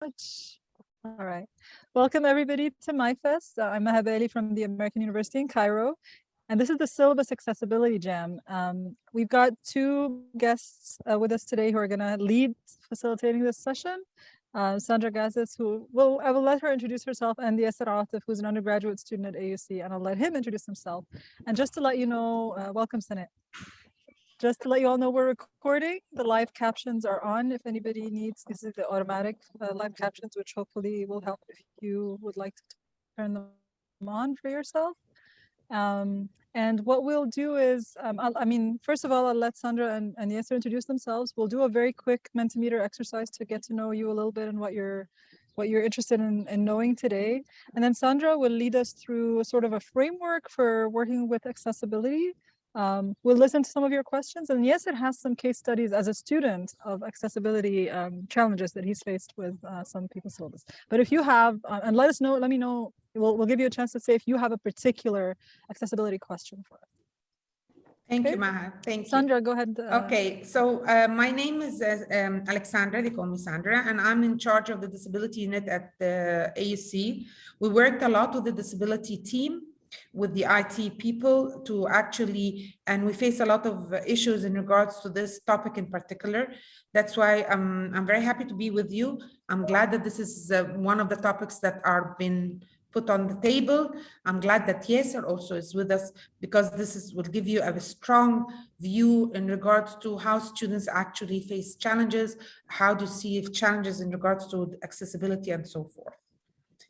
much. All right. Welcome everybody to MyFest. Uh, I'm Maha Bali from the American University in Cairo. And this is the Syllabus Accessibility Jam. Um, we've got two guests uh, with us today who are going to lead facilitating this session. Uh, Sandra Gazis, who will I will let her introduce herself, and Yasser Atif, who's an undergraduate student at AUC, and I'll let him introduce himself. And just to let you know, uh, welcome, Senate. Just to let you all know, we're recording. The live captions are on. If anybody needs, this is the automatic uh, live captions, which hopefully will help if you would like to turn them on for yourself. Um, and what we'll do is, um, i mean, first of all, I'll let Sandra and, and Yasser introduce themselves. We'll do a very quick Mentimeter exercise to get to know you a little bit and what you're what you're interested in, in knowing today. And then Sandra will lead us through sort of a framework for working with accessibility. Um, we'll listen to some of your questions. And yes, it has some case studies as a student of accessibility um, challenges that he's faced with uh, some people's syllabus. But if you have, uh, and let us know, let me know we'll, we'll give you a chance to say if you have a particular accessibility question for us. Thank okay. you, Maha. Thank Sandra, you. Sandra, go ahead. Uh, okay, so uh, my name is uh, um, Alexandra, they call me Sandra, and I'm in charge of the disability unit at the AUC. We worked a lot with the disability team, with the IT people to actually, and we face a lot of issues in regards to this topic in particular. That's why I'm, I'm very happy to be with you. I'm glad that this is uh, one of the topics that are been put on the table. I'm glad that Yasser also is with us because this is will give you a strong view in regards to how students actually face challenges, how to see if challenges in regards to accessibility and so forth.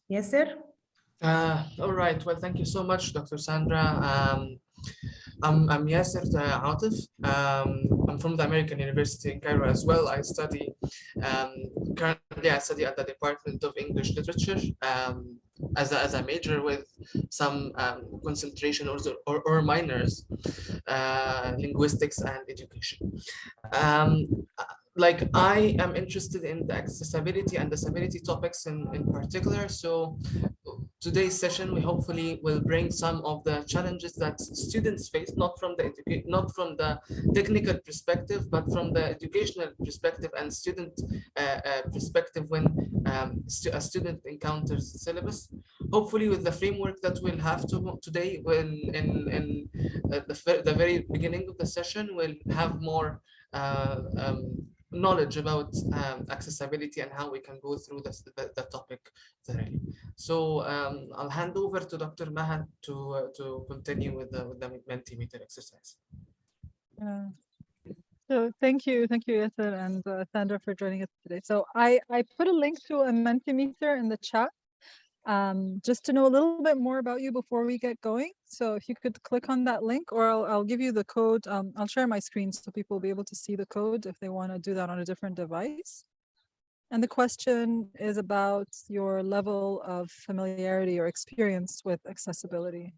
Yasser? Uh, all right. Well, thank you so much, Dr. Sandra. Um, I'm, I'm Yasser Atif. Um, I'm from the American University in Cairo as well. I study, um, currently I study at the Department of English Literature. Um, as a, as a major with some um, concentration or, or, or minors, uh, linguistics and education. Like I am interested in the accessibility and disability topics in, in particular. So today's session, we hopefully will bring some of the challenges that students face, not from the not from the technical perspective, but from the educational perspective and student uh, uh, perspective when um, stu a student encounters syllabus. Hopefully, with the framework that we'll have to today, when in in uh, the the very beginning of the session, we'll have more. Uh, um, knowledge about um, accessibility and how we can go through this, the, the topic thoroughly. So um, I'll hand over to Dr. Maha to uh, to continue with the, with the Mentimeter exercise. Uh, so thank you, thank you, Yasser and uh, Sandra for joining us today. So I, I put a link to a Mentimeter in the chat um, just to know a little bit more about you before we get going. So if you could click on that link or I'll, I'll give you the code. Um, I'll share my screen so people will be able to see the code if they want to do that on a different device. And the question is about your level of familiarity or experience with accessibility.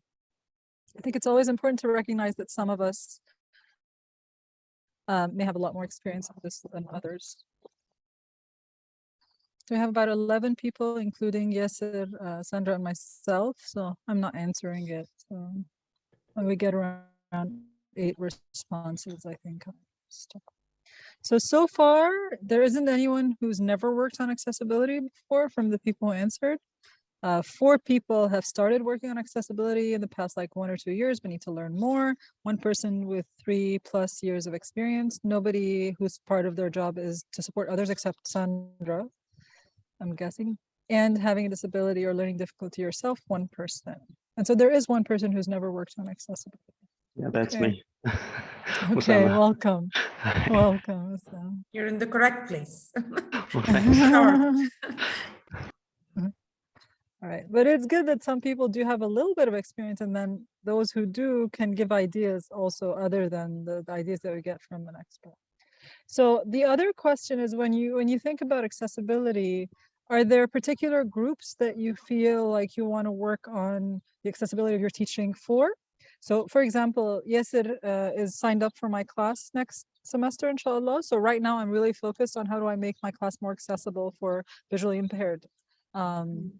I think it's always important to recognize that some of us um, may have a lot more experience with this than others. So we have about 11 people, including Yasser, uh, Sandra, and myself. So I'm not answering it. So when we get around eight responses, I think. So, so far, there isn't anyone who's never worked on accessibility before from the people who answered. Uh, four people have started working on accessibility in the past like one or two years, but need to learn more. One person with three plus years of experience. Nobody who's part of their job is to support others except Sandra. I'm guessing, and having a disability or learning difficulty yourself, one person. And so there is one person who's never worked on accessibility. Yeah, that's okay. me. okay, welcome. welcome. You're in the correct place. Mm-hmm. All right, but it's good that some people do have a little bit of experience and then those who do can give ideas also other than the, the ideas that we get from an expert. So the other question is when you when you think about accessibility, are there particular groups that you feel like you want to work on the accessibility of your teaching for? So for example, Yasser uh, is signed up for my class next semester, inshallah. So right now I'm really focused on how do I make my class more accessible for visually impaired. Um,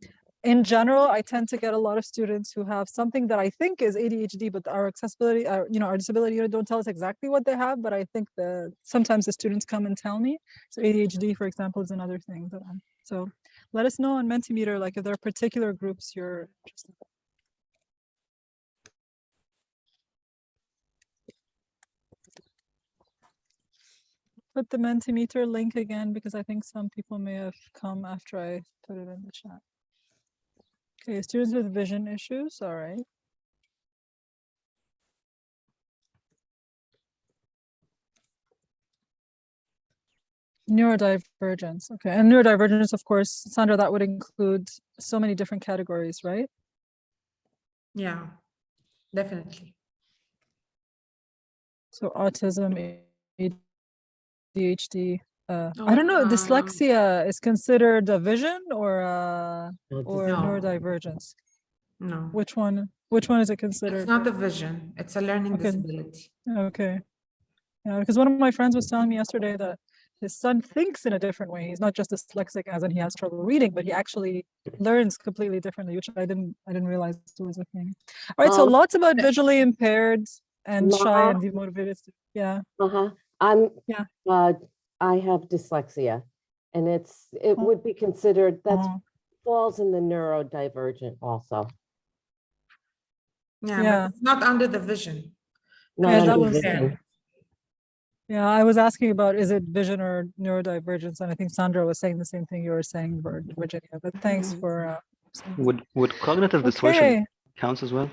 in general, I tend to get a lot of students who have something that I think is ADHD, but our accessibility, our, you know, our disability unit don't tell us exactly what they have, but I think that sometimes the students come and tell me. So ADHD, for example, is another thing that I'm So let us know on Mentimeter, like if there are particular groups you're interested in. Put the Mentimeter link again because I think some people may have come after I put it in the chat. Okay, students with vision issues, all right. Neurodivergence, okay, and neurodivergence, of course, Sandra, that would include so many different categories, right? Yeah, definitely. So autism, ADHD, uh, I don't know, Um, dyslexia is considered a vision or uh or No. neurodivergence? No, Which one, which one is it considered? it's not a vision. It's a learning Okay. disability. Okay. Yeah, because one of my friends was telling me yesterday that his son thinks in a different way. He's not just dyslexic as in he has trouble reading, but he actually learns completely differently, which I didn't I didn't realize was a thing. All right, so Um, lots about visually impaired and shy and demotivated. Yeah. Uh-huh. I'm, Yeah. uh, I have dyslexia and it's, it Oh. would be considered, that's Oh, falls in the neurodivergent also. Yeah, Yeah. but it's not under the vision. not Yeah, that under was- vision. Yeah, I was asking about is it vision or neurodivergence, and I think Sandra was saying the same thing you were saying, Vir- Virginia. But thanks Mhm. for. Uh, saying. Would would cognitive distortion okay. counts as well?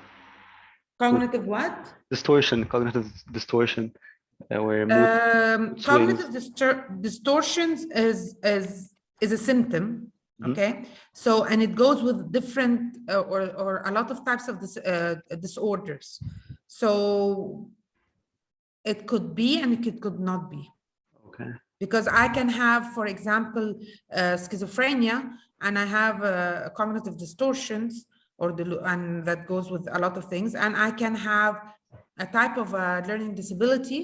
Cognitive what? Distortion, cognitive distortion, where mood Um, cognitive distor- distortions is is is a symptom. Mhm. Okay, so and it goes with different uh, or or a lot of types of dis- uh, disorders. So it could be and it could, could not be Okay. because I can have, for example, uh, schizophrenia and I have uh, cognitive distortions or the and that goes with a lot of things and I can have a type of a learning disability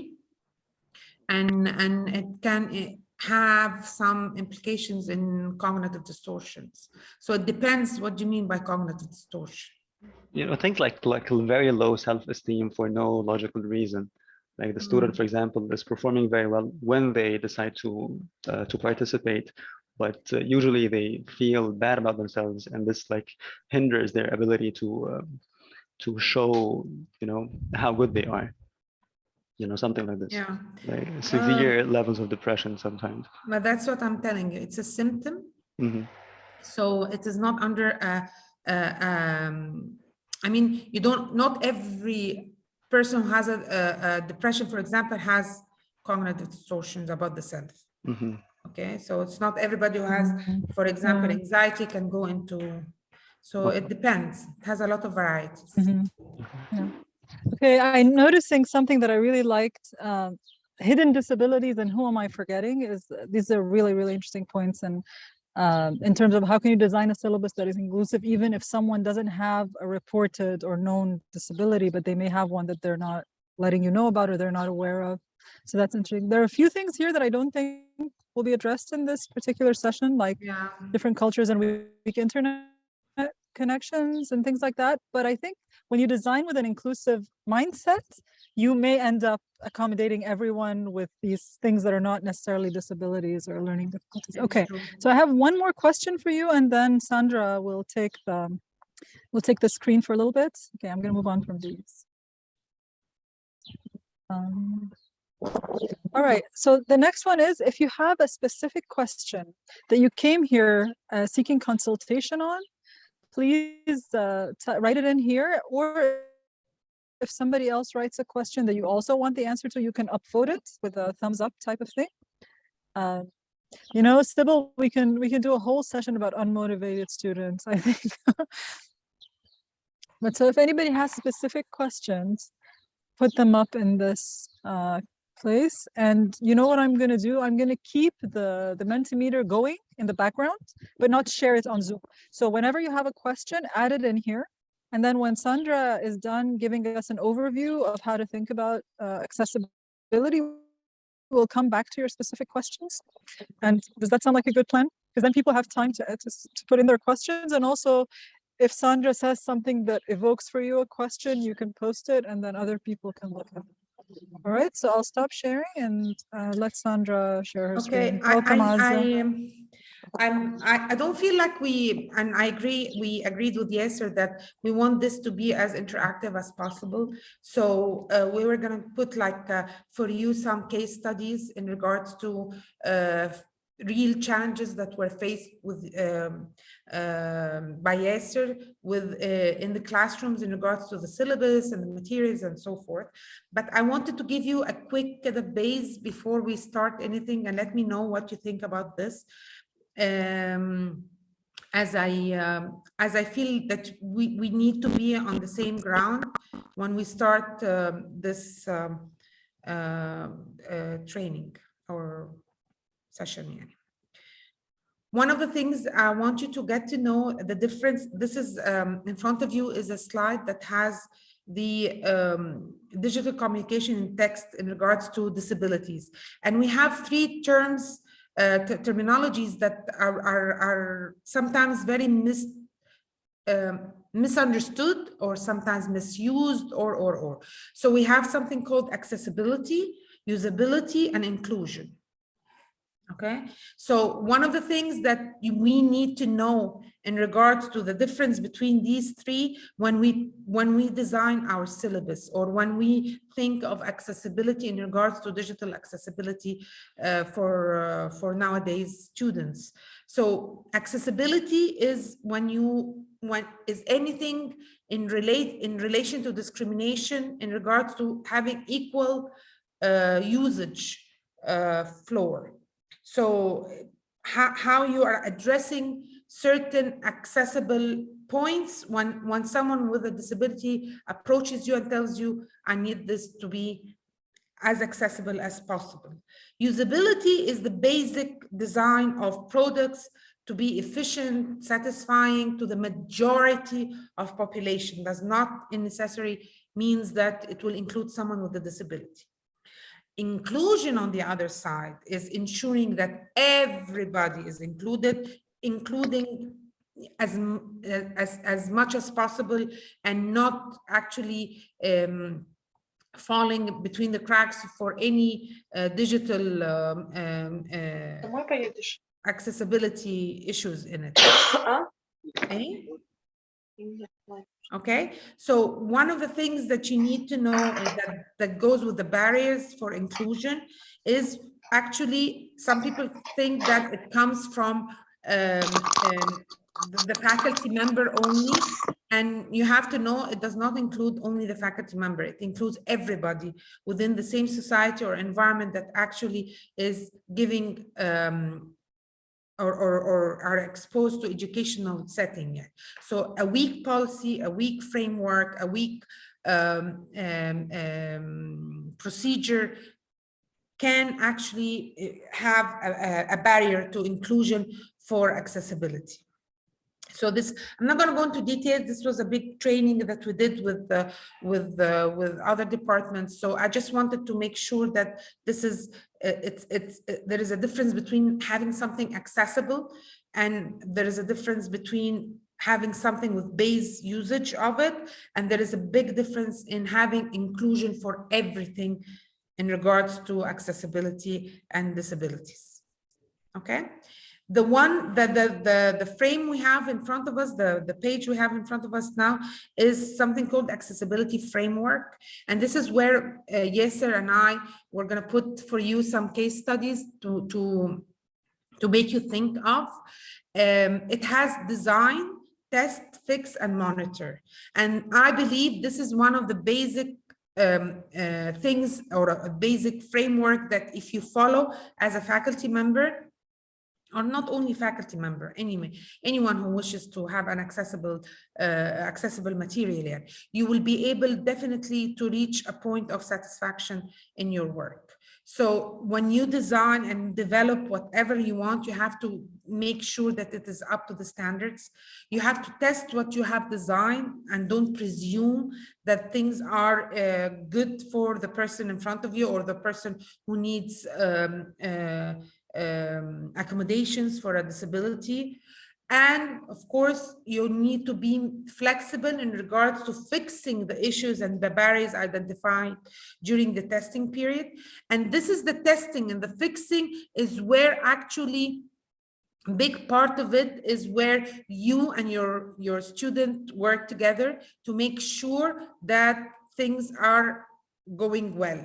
and and it can have some implications in cognitive distortions. So it depends what do you mean by cognitive distortion. You know, think like like very low self-esteem for no logical reason. Like the student, for example, is performing very well when they decide to uh, to participate, but uh, usually they feel bad about themselves, and this like hinders their ability to um, to show you know how good they are. You know, something like this. Yeah, Like severe levels of depression sometimes. but that's what I'm telling you. It's a symptom. Mhm. So it is not under a, a, um, I mean, you don't, not every person who has a, a, a depression, for example, has cognitive distortions about the self. Mhm. Okay, so it's not everybody who has, for example, anxiety can go into, so it depends. It has a lot of varieties. Mhm. Yeah. Okay, I'm noticing something that I really liked. Um, hidden disabilities and who am I forgetting is uh, these are really, really interesting points. And um, in terms of how can you design a syllabus that is inclusive, even if someone doesn't have a reported or known disability, but they may have one that they're not letting you know about or they're not aware of. So that's interesting. There are a few things here that I don't think will be addressed in this particular session, like Yeah, different cultures and weak internet connections and things like that. But I think when you design with an inclusive mindset, you may end up accommodating everyone with these things that are not necessarily disabilities or learning difficulties. Okay, so I have one more question for you and then Sandra will take the, will take the screen for a little bit. Okay, I'm gonna move on from these. Um, all right, so the next one is if you have a specific question that you came here uh, seeking consultation on, please uh, write it in here. Or if somebody else writes a question that you also want the answer to, you can upvote it with a thumbs up type of thing. Um, you know, Sybil, we can we can do a whole session about unmotivated students. I think. but so if anybody has specific questions, put them up in this uh, place. And you know what I'm going to do? I'm going to keep the, the Mentimeter going in the background, but not share it on Zoom. So whenever you have a question, add it in here. And then when Sandra is done giving us an overview of how to think about uh, accessibility, we'll come back to your specific questions. And does that sound like a good plan? Because then people have time to, to, to put in their questions. And also, if Sandra says something that evokes for you a question, you can post it and then other people can look at it. All right, so I'll stop sharing and uh, let Sandra share her Okay, screen. I, Welcome, I, I, I, I don't feel like we, and I agree, we agreed with Yasser that we want this to be as interactive as possible. So uh, we were gonna put like, uh, for you, some case studies in regards to uh, real challenges that were faced with um, um, by Yasser with uh, in the classrooms in regards to the syllabus and the materials and so forth. But I wanted to give you a quick uh, base before we start anything and let me know what you think about this. Um, as I um, as I feel that we we need to be on the same ground when we start um, this uh, uh, training or session. يعني. One of the things I want you to get to know the difference, this is um, in front of you is a slide that has the um, digital communication in text in regards to disabilities. And we have three terms, uh, t- terminologies that are, are, are sometimes very mis, um, misunderstood or sometimes misused or, or, or. So we have something called accessibility, usability, and inclusion. Okay, so one of the things that we need to know in regards to the difference between these three when we when we design our syllabus or when we think of accessibility in regards to digital accessibility uh, for uh, for nowadays students. So accessibility is when you when is anything in relate in relation to discrimination in regards to having equal uh, usage uh, floor. So how, how you are addressing certain accessible points when, when someone with a disability approaches you and tells you, I need this to be as accessible as possible. Usability is the basic design of products to be efficient, satisfying to the majority of population does not necessarily means that it will include someone with a disability. Inclusion on the other side is ensuring that everybody is included, including as as as much as possible and not actually um, falling between the cracks for any uh, digital um, um, uh, accessibility issues in it. eh? Okay? So one of the things that you need to know that that goes with the barriers for inclusion is actually some people think that it comes from um, um, the, the faculty member only, and you have to know it does not include only the faculty member. It includes everybody within the same society or environment that actually is giving um, or, or, or are exposed to educational setting. So a weak policy, a weak framework, a weak um, um, um, procedure can actually eh, have a, a- barrier to inclusion for accessibility. So this, I'm not going to go into details. This was a big training that we did with with with other departments. So I just wanted to make sure that this is, it's, it's, uh, there is a difference between having something accessible and there is a difference between having something with base usage of it. And there is a big difference in having inclusion for everything in regards to accessibility and disabilities. Okay? The one, that the, the, the frame we have in front of us, the, the page we have in front of us now is something called accessibility framework. And this is where uh, Yasser and I, we're gonna put for you some case studies to, to, to make you think of. Um, it has design, test, fix, and monitor. And I believe this is one of the basic um, uh, things or a basic framework that if you follow as a faculty member, or not only faculty member, anyway, anyone who wishes to have an accessible, uh, accessible material you will be able definitely to reach a point of satisfaction in your work. So when you design and develop whatever you want, you have to make sure that it is up to the standards. You have to test what you have designed and don't presume that things are uh, good for the person in front of you or the person who needs um, uh, um, accommodations for a disability. And of course, you need to be flexible in regards to fixing the issues and the barriers identified during the testing period. And this is the testing and the fixing is where actually big part of it is where you and your your student work together to make sure that things are going well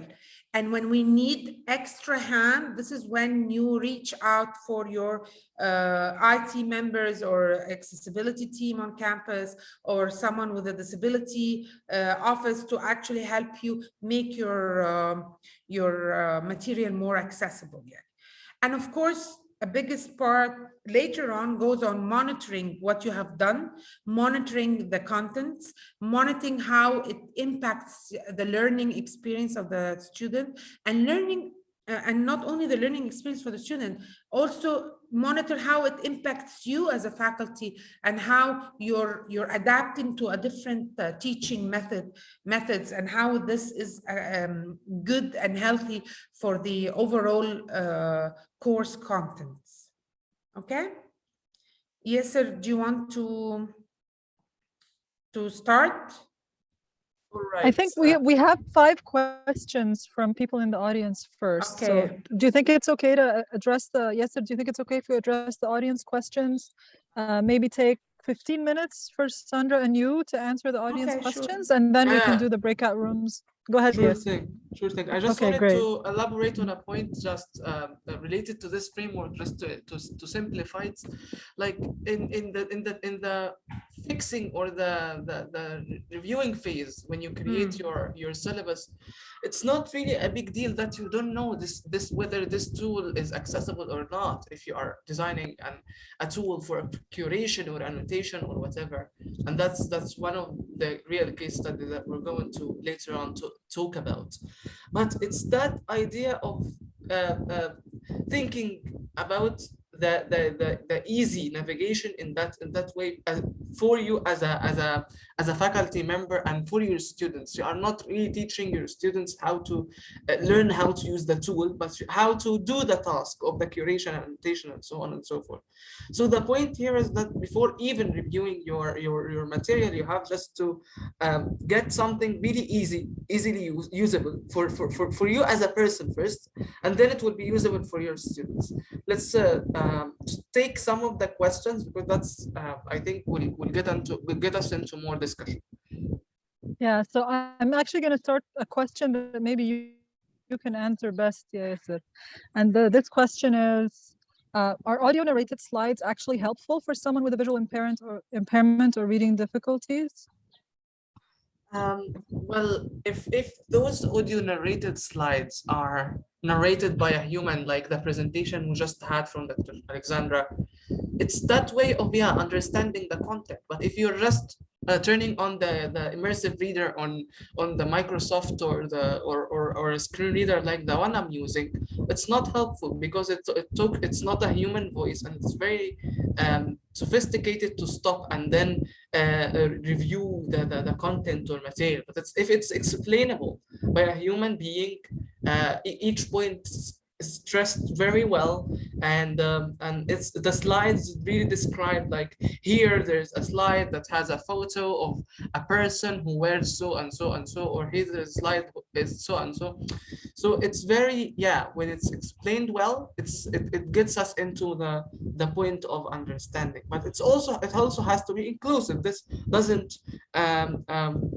and when we need extra hand this is when you reach out for your uh, IT members or accessibility team on campus or someone with a disability uh, office to actually help you make your um, your uh, material more accessible yeah. and of course a biggest part later on goes on monitoring what you have done, monitoring the contents, monitoring how it impacts the learning experience of the student and learning uh, and not only the learning experience for the student, also monitor how it impacts you as a faculty and how you're you're adapting to a different uh, teaching method methods and how this is uh, um, good and healthy for the overall uh, course contents. Okay. Yasser. Do you want to to start? All I think we, uh, we have five questions from people in the audience first. So do you think it's okay to uh, address the, Yasser, do you think it's okay if we address the audience questions? Uh, maybe take 15 minutes for Sandra and you to answer the audience Okay, sure. questions and then we can do the breakout rooms. Go ahead, Sure thing, sure thing. I just Okay, wanted great. to elaborate on a point just um, related to this framework, just to, to, to simplify it. Like in, in the in the in the fixing or the, the the reviewing phase when you create Mm. your your syllabus, it's not really a big deal that you don't know this this whether this tool is accessible or not if you are designing an a tool for a curation or annotation or whatever and that's that's one of the real case study that we're going to later on to talk about. But it's that idea of uh, uh, thinking about the, the the the easy navigation in that in that way uh, for you as a as a as a faculty member and for your students you are not really teaching your students how to uh, learn how to use the tool but how to do the task of the curation and annotation and so on and so forth so the point here is that before even reviewing your your, your material, you have just to um, get something really easy, easily use, usable for, for, for, for you as a person first, and then it will be usable for your students. Let's uh, um, take some of the questions because that's uh, I think will will get into will get us into more discussion. Yeah, so I'm actually going to start a question that maybe you, you can answer best, Yasser. And the, this question is, uh, are audio narrated slides actually helpful for someone with a visual impairment or impairment or reading difficulties? Um, well, if if those audio narrated slides are narrated by a human, like the presentation we just had from Dr. Alexandra, it's that way of yeah understanding the content. But if you're just uh, turning on the the immersive reader on on the Microsoft or the or, or or a screen reader like the one I'm using, it's not helpful because it it took it's not a human voice and it's very um, sophisticated to stop and then uh, uh, review the, the the content or material. But it's, if it's explainable by a human being, uh, each point stressed very well. And um, and it's the slides really describe like here there's a slide that has a photo of a person who wears so and so and so or a slide is so and so. So it's very yeah when it's explained well it's it, it gets us into the the point of understanding. But it's also it also has to be inclusive. This doesn't um, um,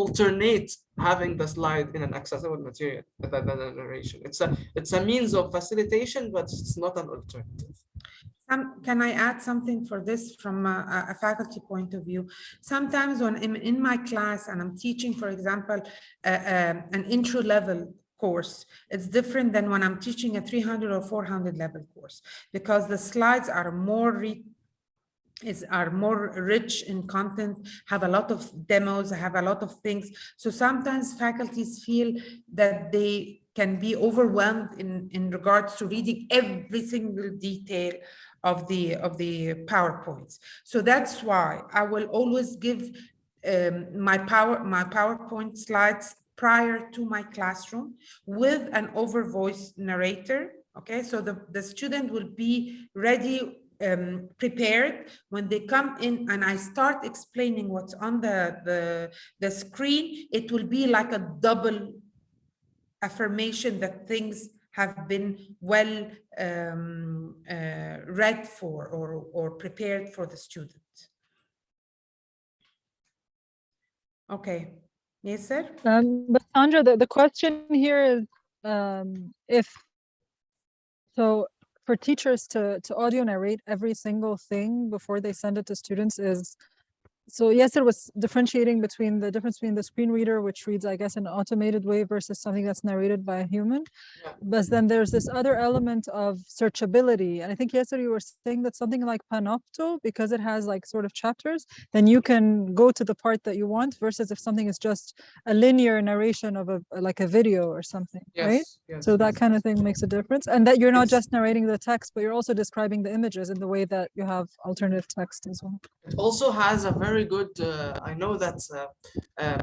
alternate having the slide in an accessible material than narration it's a it's a means of facilitation but it's not an alternative Um, can I add something for this from a, a- faculty point of view? Sometimes when I'm in my class and I'm teaching, for example, uh, um, an intro level course, it's different than when I'm teaching a 300 or 400 level course because the slides are more re is are more rich in content, have a lot of demos, have a lot of things. So sometimes faculties feel that they can be overwhelmed in, in regards to reading every single detail of the of the PowerPoints. So that's why I will always give um, my power my PowerPoint slides prior to my classroom with an over voice narrator. Okay, so the, the student will be ready um, prepared when they come in and I start explaining what's on the, the, the screen, it will be like a double affirmation that things have been well um, uh, read for or, or prepared for the student. Okay, Yasser? Um, but Sandra, the, the question here is, um, if, so for teachers to, to audio narrate every single thing before they send it to students is, so yes, it was differentiating between the difference between the screen reader, which reads, I guess, in an automated way versus something that's narrated by a human. Yeah. But then there's this other element of searchability. And I think yesterday you were saying that something like Panopto, because it has like sort of chapters, then you can go to the part that you want versus if something is just a linear narration of a like a video or something, right? Yes, yes, So that yes. kind of thing makes a difference. And that you're not Yes. just narrating the text, but you're also describing the images in the way that you have alternative text as well. It also has a very good, uh, I know that uh, um,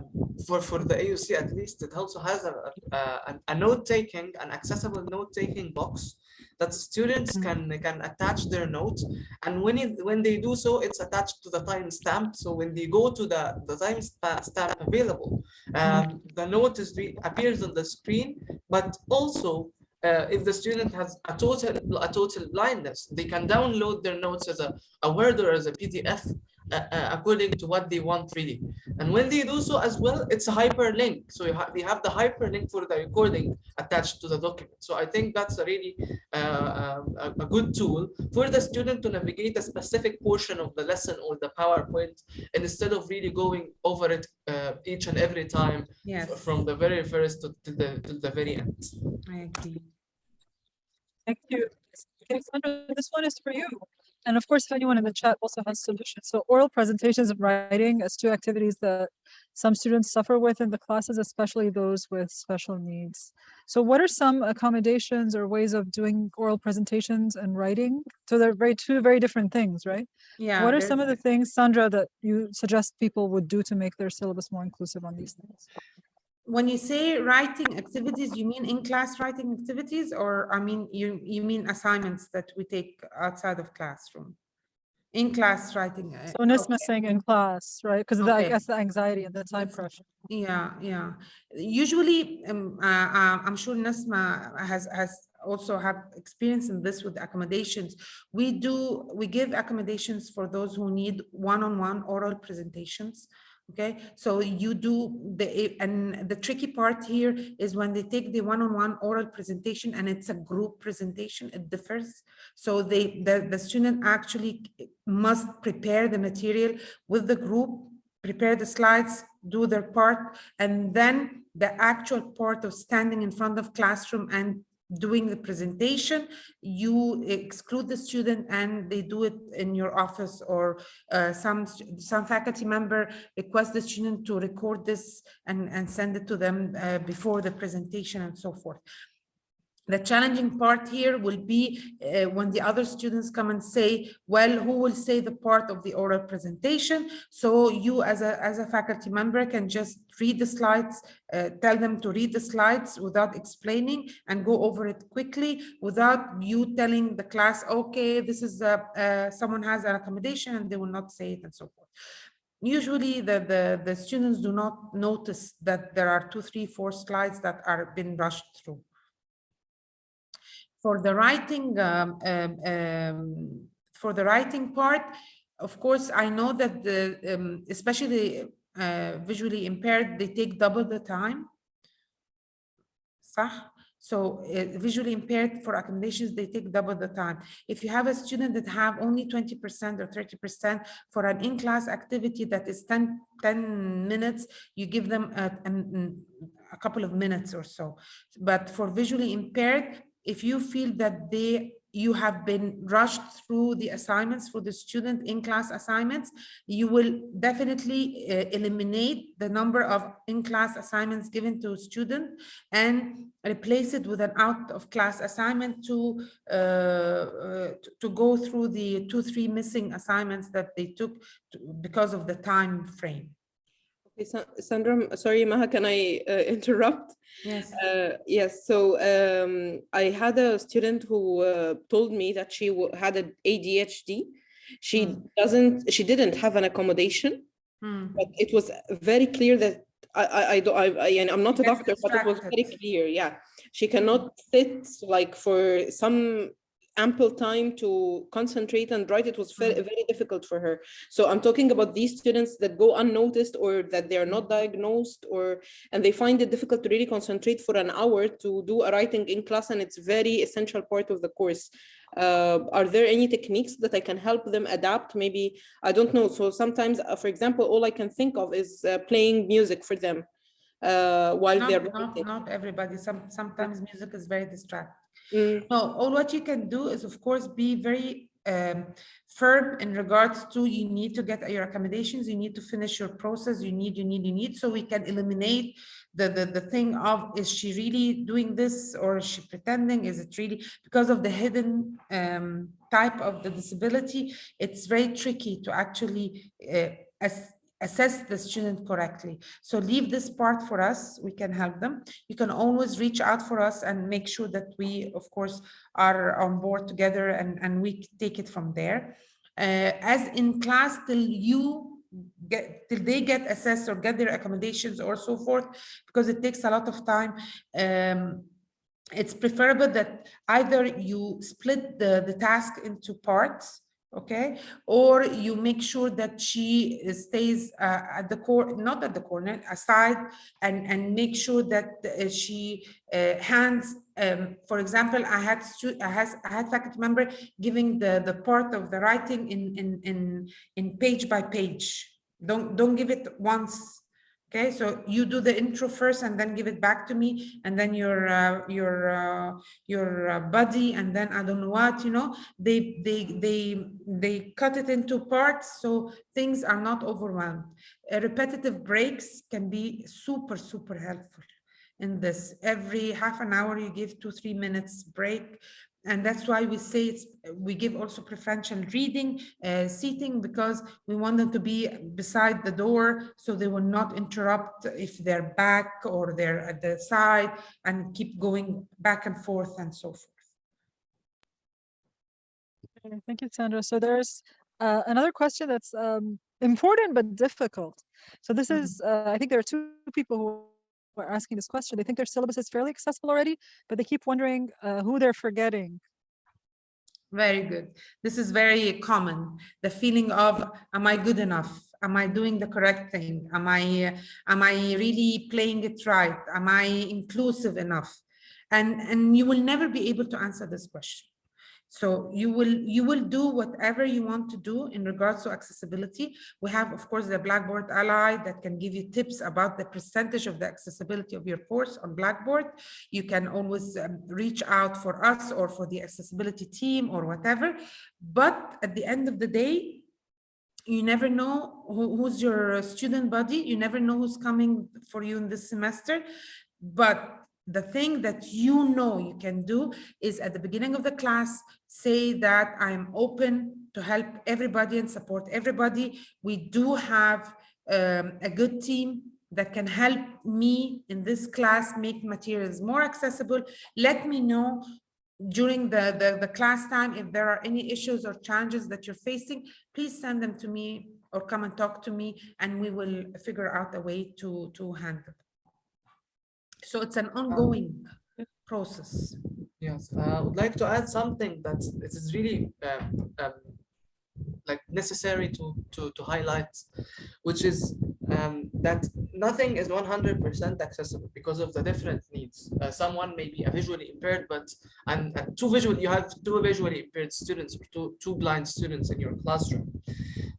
for, for the AUC at least, it also has a, a, a- a note-taking, an accessible note-taking box that students can, can attach their notes. And when it, when they do so, it's attached to the timestamp. So when they go to the, the timestamp available, um, the note is appears on the screen, but also uh, if the student has a total a total blindness, they can download their notes as a, a Word or as a PDF uh, uh, according to what they want really. And when they do so as well, it's a hyperlink. So you have they have the hyperlink for the recording attached to the document. So I think that's a really uh, um, a, a good tool for the student to navigate a specific portion of the lesson or the PowerPoint and instead of really going over it uh, each and every time Yes, from the very first to, to the to the very end. I agree. Thank you. Okay, this one is for you. And of course, if anyone in the chat also has solutions. So oral presentations and writing as two activities that some students suffer with in the classes, especially those with special needs. So what are some accommodations or ways of doing oral presentations and writing? So they're very two very different things, right? Yeah. What are some of the things, Sandra, that you suggest people would do to make their syllabus more inclusive on these things? When you say writing activities, you mean in-class writing activities, or I mean, you, you mean assignments that we take outside of classroom? In-class writing. uh, So Nisma okay. saying in class, right? Because I guess the anxiety and the time pressure. Yeah, yeah. Usually, um, uh, uh, I'm sure Nasma has, has also have experience in this with accommodations. We do, we give accommodations for those who need one-on-one oral presentations. Okay, so you do the, and the tricky part here is when they take the one-on-one oral presentation and it's a group presentation, it differs. So they, the, the student actually must prepare the material with the group prepare the slides, do their part, and then the actual part of standing in front of classroom and doing the presentation, you exclude the student and they do it in your office or uh, some some faculty member request the student to record this and, and send it to them uh, before the presentation and so forth. The challenging part here will be uh, when the other students come and say, well, who will say the part of the oral presentation? So you as a, as a faculty member can just read the slides, uh, tell them to read the slides without explaining and go over it quickly without you telling the class, okay, this is, a, uh, someone has an accommodation and they will not say it and so forth. Usually the, the, the students do not notice that there are two, three, four slides that are been rushed through for the writing um, um, um, for the writing part of course i know that the um, especially uh, visually impaired they take double the time. So uh, visually impaired for accommodations they take double the time. If you have a student that have only 20 percent or 30 percent for an in-class activity that is 10 10 minutes you give them a, an- a couple of minutes or so. But for visually impaired if you feel that they you have been rushed through the assignments for the student in class assignments you will definitely uh, eliminate the number of in class assignments given to a student and replace it with an out of class assignment to uh, uh, to- to go through the two three missing assignments that they took to- because of the time frame Sa- Sandra, sorry, Maha, can I uh, interrupt? yes Uh, yes, so um, I had a student who uh, told me that she had an ADHD. She Hmm. doesn't, she didn't have an accommodation, Hmm. but it was very clear that I, I, I, don't- I, I'm not a doctor, but it was very clear, yeah. She cannot sit like for some ample time to concentrate and write. It was very, very difficult for her. So I'm talking about these students that go unnoticed or that they are not diagnosed or, and they find it difficult to really concentrate for an hour to do a writing in class and it's very essential part of the course. Uh, are there any techniques that I can help them adapt? Maybe, I don't know. So sometimes, uh, for example, all I can think of is uh, playing music for them uh, while they're Not, not, not everybody, some, sometimes music is very distracting. Mm, No, all what you can do is of course be very um, firm in regards to you need to get your accommodations, you need to finish your process, you need, you need, you need, so we can eliminate the, the, the thing of, is she really doing this or is she pretending? Is it really, because of the hidden um, type of the disability, it's very tricky to actually uh, ass- assess the student correctly. So leave this part for us, we can help them. You can always reach out for us and make sure that we, of course, are on board together and, and we take it from there. Uh, as in class till you get, till they get assessed or get their accommodations or so forth, because it takes a lot of time. Um, it's preferable that either you split the, the task into parts, okay? Or you make sure that she stays uh, at the core, not at the corner, aside, and, and make sure that uh, she uh, hands, um, for example, I had I has I had faculty member giving the the part of the writing in in in in page by page. Don't don't give it once. Okay, so you do the intro first and then give it back to me, and then your uh, your uh, your uh, buddy, and then I don't know what you know. They they they they cut it into parts so things are not overwhelmed. Uh, repetitive breaks can be super super helpful in this. Every half an hour, you give two, three minutes break. And that's why we say it's, we give also preferential reading, uh, seating, because we want them to be beside the door so they will not interrupt if they're back or they're at the side and keep going back and forth and so forth. Okay, Thank you, Sandra. So there's uh, another question that's um, important but difficult. So this Mhm. is, uh, I think there are two people who are asking this question. They think their syllabus is fairly accessible already, but they keep wondering uh, who they're forgetting. Very good. This is very common. The feeling of, am I good enough? Am I doing the correct thing? Am I, am I really playing it right? Am I inclusive enough? And, and you will never be able to answer this question. So you will, you will do whatever you want to do in regards to accessibility. We have, of course, the Blackboard Ally that can give you tips about the percentage of the accessibility of your course on Blackboard. You can always um, reach out for us or for the accessibility team or whatever. But at the end of the day, you never know who, who's your student body. You never know who's coming for you in this semester. But the thing that you know you can do is at the beginning of the class, say that I'm open to help everybody and support everybody. We do have um, a good team that can help me in this class make materials more accessible. Let me know during the, the, the class time if there are any issues or challenges that you're facing, please send them to me or come and talk to me and we will figure out a way to, to handle. So it's an ongoing process. Yes, uh, I would like to add something that it is really um, um, like necessary to, to, to highlight, which is um, that nothing is 100% accessible because of the different needs. Uh, someone may be a visually impaired, but and, and two visual you have two visually impaired students or two, two blind students in your classroom.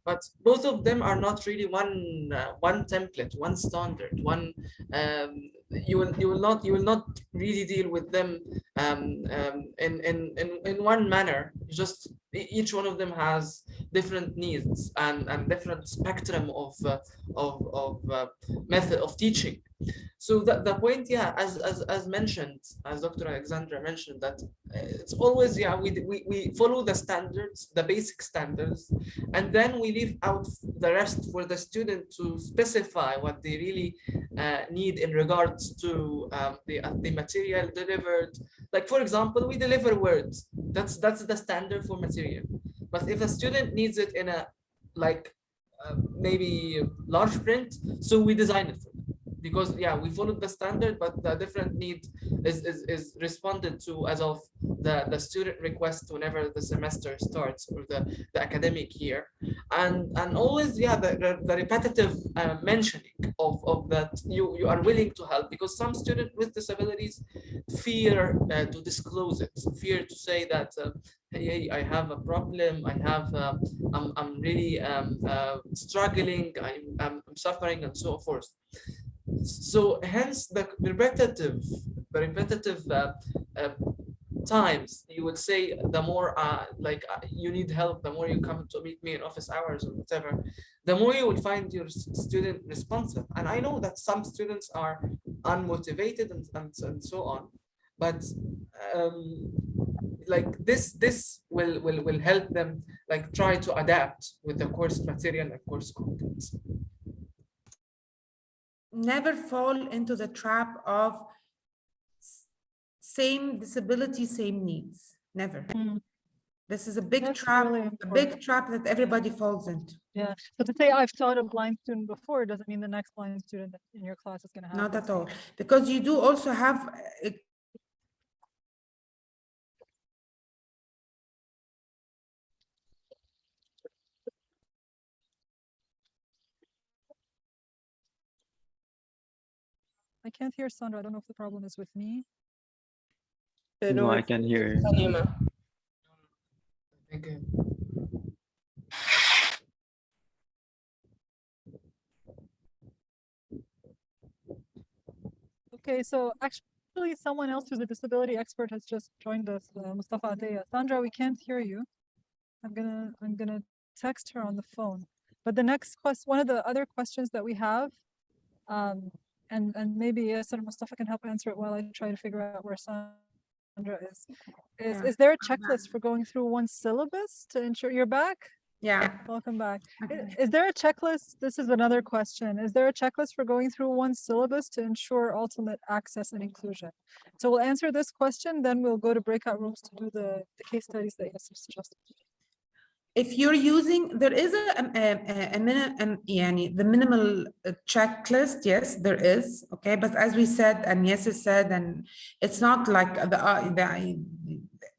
But both of them are not really one uh, one template, one standard, one um, you will you will not you will not really deal with them um, um, in, in in in one manner. Just each one of them has different needs and and different spectrum of uh, of of uh, method of teaching. So the, the point, yeah, as, as as mentioned, as Dr. Alexandra mentioned, that uh, it's always yeah we we we follow the standards, the basic standards, and then we leave out the rest for the student to specify what they really uh, need in regards to um, the uh, the material delivered. Like for example, we deliver words. That's that's the standard for material. But if a student needs it in a like uh, maybe large print, so we design it for them. Because yeah, we followed the standard, but the different need is, is, is responded to as of the, the student request whenever the semester starts or the, the academic year. And and always, yeah, the, the, the repetitive uh, mentioning of, of that you, you are willing to help because some student with disabilities fear uh, to disclose it, fear to say that uh, hey, I have a problem, I have, um, I'm, I'm really um, uh, struggling, I'm I'm suffering and so forth. So hence the repetitive, the repetitive uh, uh, times you would say the more uh, like uh, you need help, the more you come to meet me in office hours or whatever, the more you will find your student responsive. And I know that some students are unmotivated and, and, and so on, but um, like this this will will will help them like try to adapt with the course material and course content. Never fall into the trap of same disability, same needs. Never. Mm. This is a big That's trap, really a big trap that everybody falls into. Yeah, so to say I've taught a blind student before doesn't mean the next blind student in your class is gonna have. Not at all, because you do also have I can't hear Sandra. I don't know if the problem is with me. Uh, No, I can hear you. Salima. Okay, so actually someone else who's a disability expert has just joined us, uh, Mustafa Ateya. Sandra, we can't hear you. I'm gonna, I'm gonna text her on the phone. But the next quest, one of the other questions that we have, um, and, and maybe uh, Yasser Mustafa can help answer it while I try to figure out where Sandra is. Is, Yeah, is there a checklist for going through one syllabus to ensure you're back? Yeah. Welcome back. Okay. Is there a checklist? This is another question. Is there a checklist for going through one syllabus to ensure ultimate access and inclusion? So we'll answer this question, then we'll go to breakout rooms to do the, the case studies that Yasser suggested if you're using there is a, a, the minimal uh, checklist yes there is okay? But as we said and yes is said and it's not like the, uh, the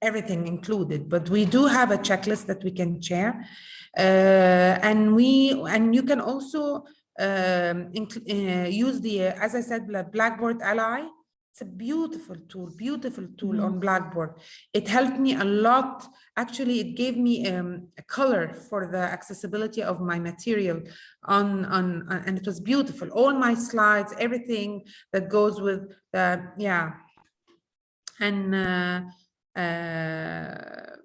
everything included but we do have a checklist that we can share. Uh, and we and you can also um, uh, use the as i said blackboard ally. It's a beautiful tool, beautiful tool on Blackboard. It helped me a lot. Actually, it gave me um, a color for the accessibility of my material on, on, on- and it was beautiful. All my slides, everything that goes with the, yeah. And, uh, uh,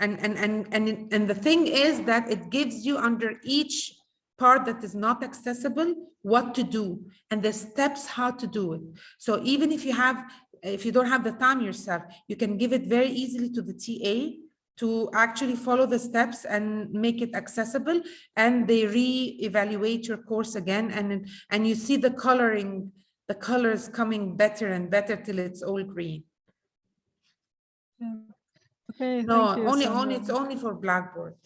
and, and, and, and, and the thing is that it gives you under each part that is not accessible, what to do and the steps how to do it. So even if you have, if you don't have the time yourself, you can give it very easily to the TA to actually follow the steps and make it accessible and they re-evaluate your course again and and you see the coloring the colors coming better and better till it's all green Yeah. Okay, no only Sandra. only it's only for blackboard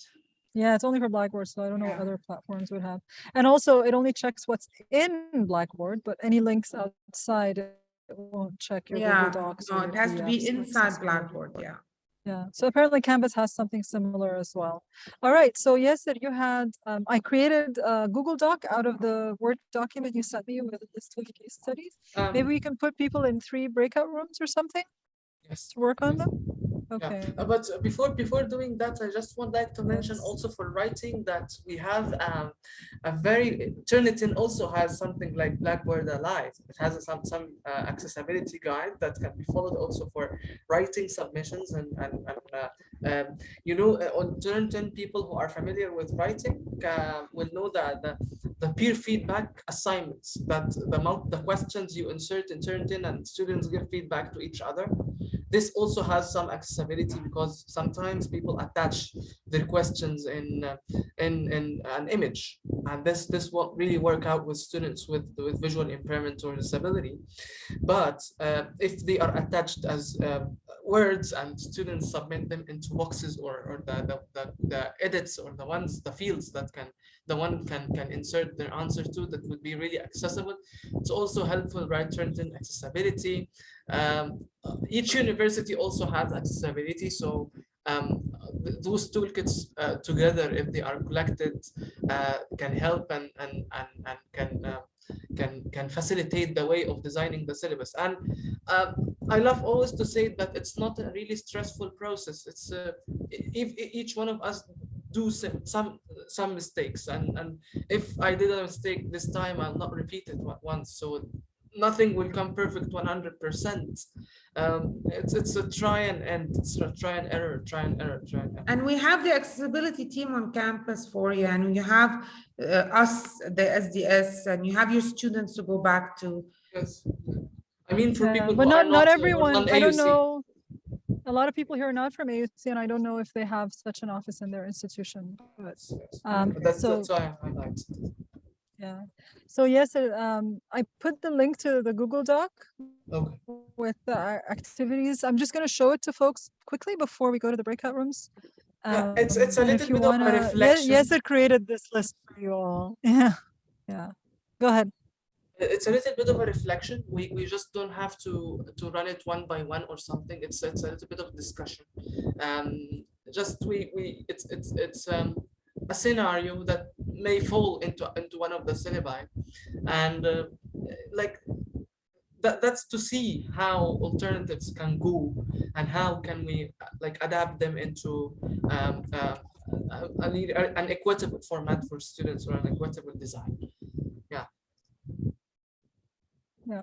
Yeah, it's only for Blackboard, so I don't know what other platforms would have. And also, it only checks what's in Blackboard, but any links outside, it won't check your Google yeah Docs. no or it your has to be PDFs inside blackboard yeah Yeah, so apparently Canvas has something similar as well. All right, so yes, that you had, um, I created a Google Doc out of the Word document you sent me with a list of case studies. Maybe Um, we can put people in three breakout rooms or something yes. to work on them? Yeah, Okay. uh, but uh, before before doing that, I just would like to mention also for writing that we have um, a very Turnitin also has something like Blackboard Ally. It has a, some some uh, accessibility guide that can be followed also for writing submissions and and, and uh, um, you know uh, on Turnitin people who are familiar with writing uh, will know that the, the peer feedback assignments that the the questions you insert in Turnitin and students give feedback to each other this also has some accessibility because sometimes people attach their questions in uh, in in an image. And this this won't really work out with students with with visual impairment or disability. But uh, if they are attached as uh, words and students submit them into boxes or, or the, the, the, the edits or the ones, the fields that can, the one can, can insert their answer to that would be really accessible. It's also helpful, right, in accessibility. Um, each university also has accessibility, so um, th- those toolkits uh, together, if they are collected, uh, can help and and and, and can uh, can can facilitate the way of designing the syllabus. And uh, I love always to say that it's not a really stressful process. It's uh, if each one of us do some some some mistakes, and and if I did a mistake this time, I'll not repeat it once. So nothing will come perfect 100 percent um it's it's a try and end it's a try and error try and error try and error And we have the accessibility team on campus for you, and you have uh, us, the SDS, and you have your students to go back to. yes i mean for Yeah, people but who not are not everyone. I don't know. A lot of people here are not from AUC, and I don't know if they have such an office in their institution. But Yes, yes. um, that's so that's why i highlight yeah, so yes, um, I put the link to the Google Doc okay with the a- activities. I'm just going to show it to folks quickly before we go to the breakout rooms. Yeah, it's- it's a Um, little bit of a wanna- reflection. Yes, it created this list for you all. Yeah, yeah. Go ahead. it's a little bit of a reflection we we just don't have to to run it one by one or something it's it's a little bit of discussion um just we we it's it's it's um a scenario that may fall into into one of the syllabi and uh, like that that's to see how alternatives can go and how can we uh, like adapt them into um uh, a- a an equitable format for students or an equitable design Yeah. Yeah.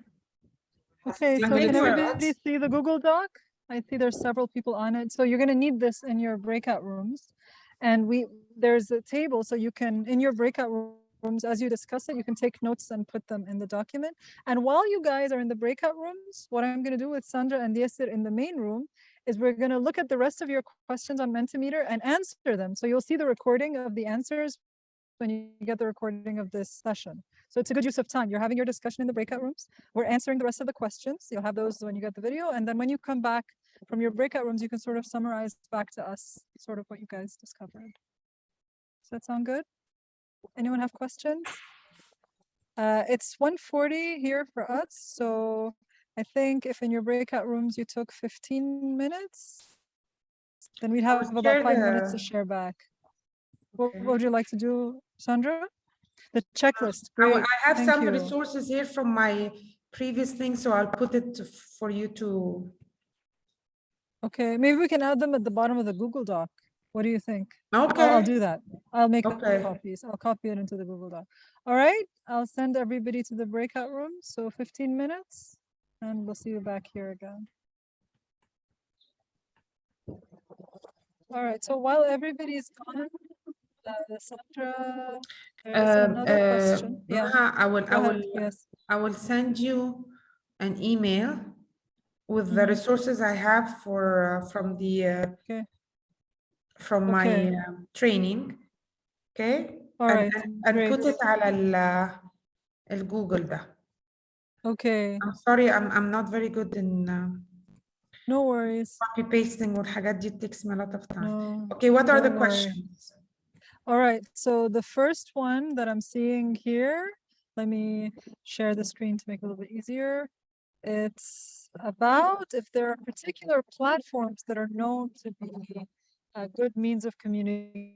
Okay, so Thank can everybody see the Google Doc? I see there's several people on it. So you're gonna need this in your breakout rooms. And we, there's a table, so you can, in your breakout rooms, as you discuss it, you can take notes and put them in the document. And while you guys are in the breakout rooms, what I'm gonna do with Sandra and Yasser in the main room is we're gonna look at the rest of your questions on Mentimeter and answer them. So you'll see the recording of the answers when you get the recording of this session. So it's a good use of time. You're having your discussion in the breakout rooms. We're answering the rest of the questions. You'll have those when you get the video. And then when you come back from your breakout rooms, you can sort of summarize back to us, sort of what you guys discovered. That sound good? Anyone have questions? Uh, it's 1:40 here for us. So I think if in your breakout rooms you took 15 minutes, then we'd have about five minutes to share back. What, Okay. what would you like to do, Sandra? The checklist, great. I have thank some you. resources here from my previous thing, so I'll put it to- for you to, Okay, maybe we can add them at the bottom of the Google Doc. What do you think? I'll, I'll do that. I'll make Okay. copies. I'll copy it into the Google Doc. All right, I'll send everybody to the breakout room. So 15 minutes and we'll see you back here again. All right, so while everybody's gone, uh, Sandra, Um, another uh, question. Yeah, I will, I ahead. will, Yes, I will send you an email with the Mhm. resources I have for, uh, from the, uh, Okay from my Okay. um, training, okay? all And- right, and- And put great. it على ال- الجوجل ده. Okay, I'm sorry, I'm, I'm not very good in uh, no worries. copy pasting والحاجات دي it takes me a lot of time. No. Okay, what are the don't worry. questions? All right, so the first one that I'm seeing here, let me share the screen to make it a little bit easier. It's about if there are particular platforms that are known to be a good means of communication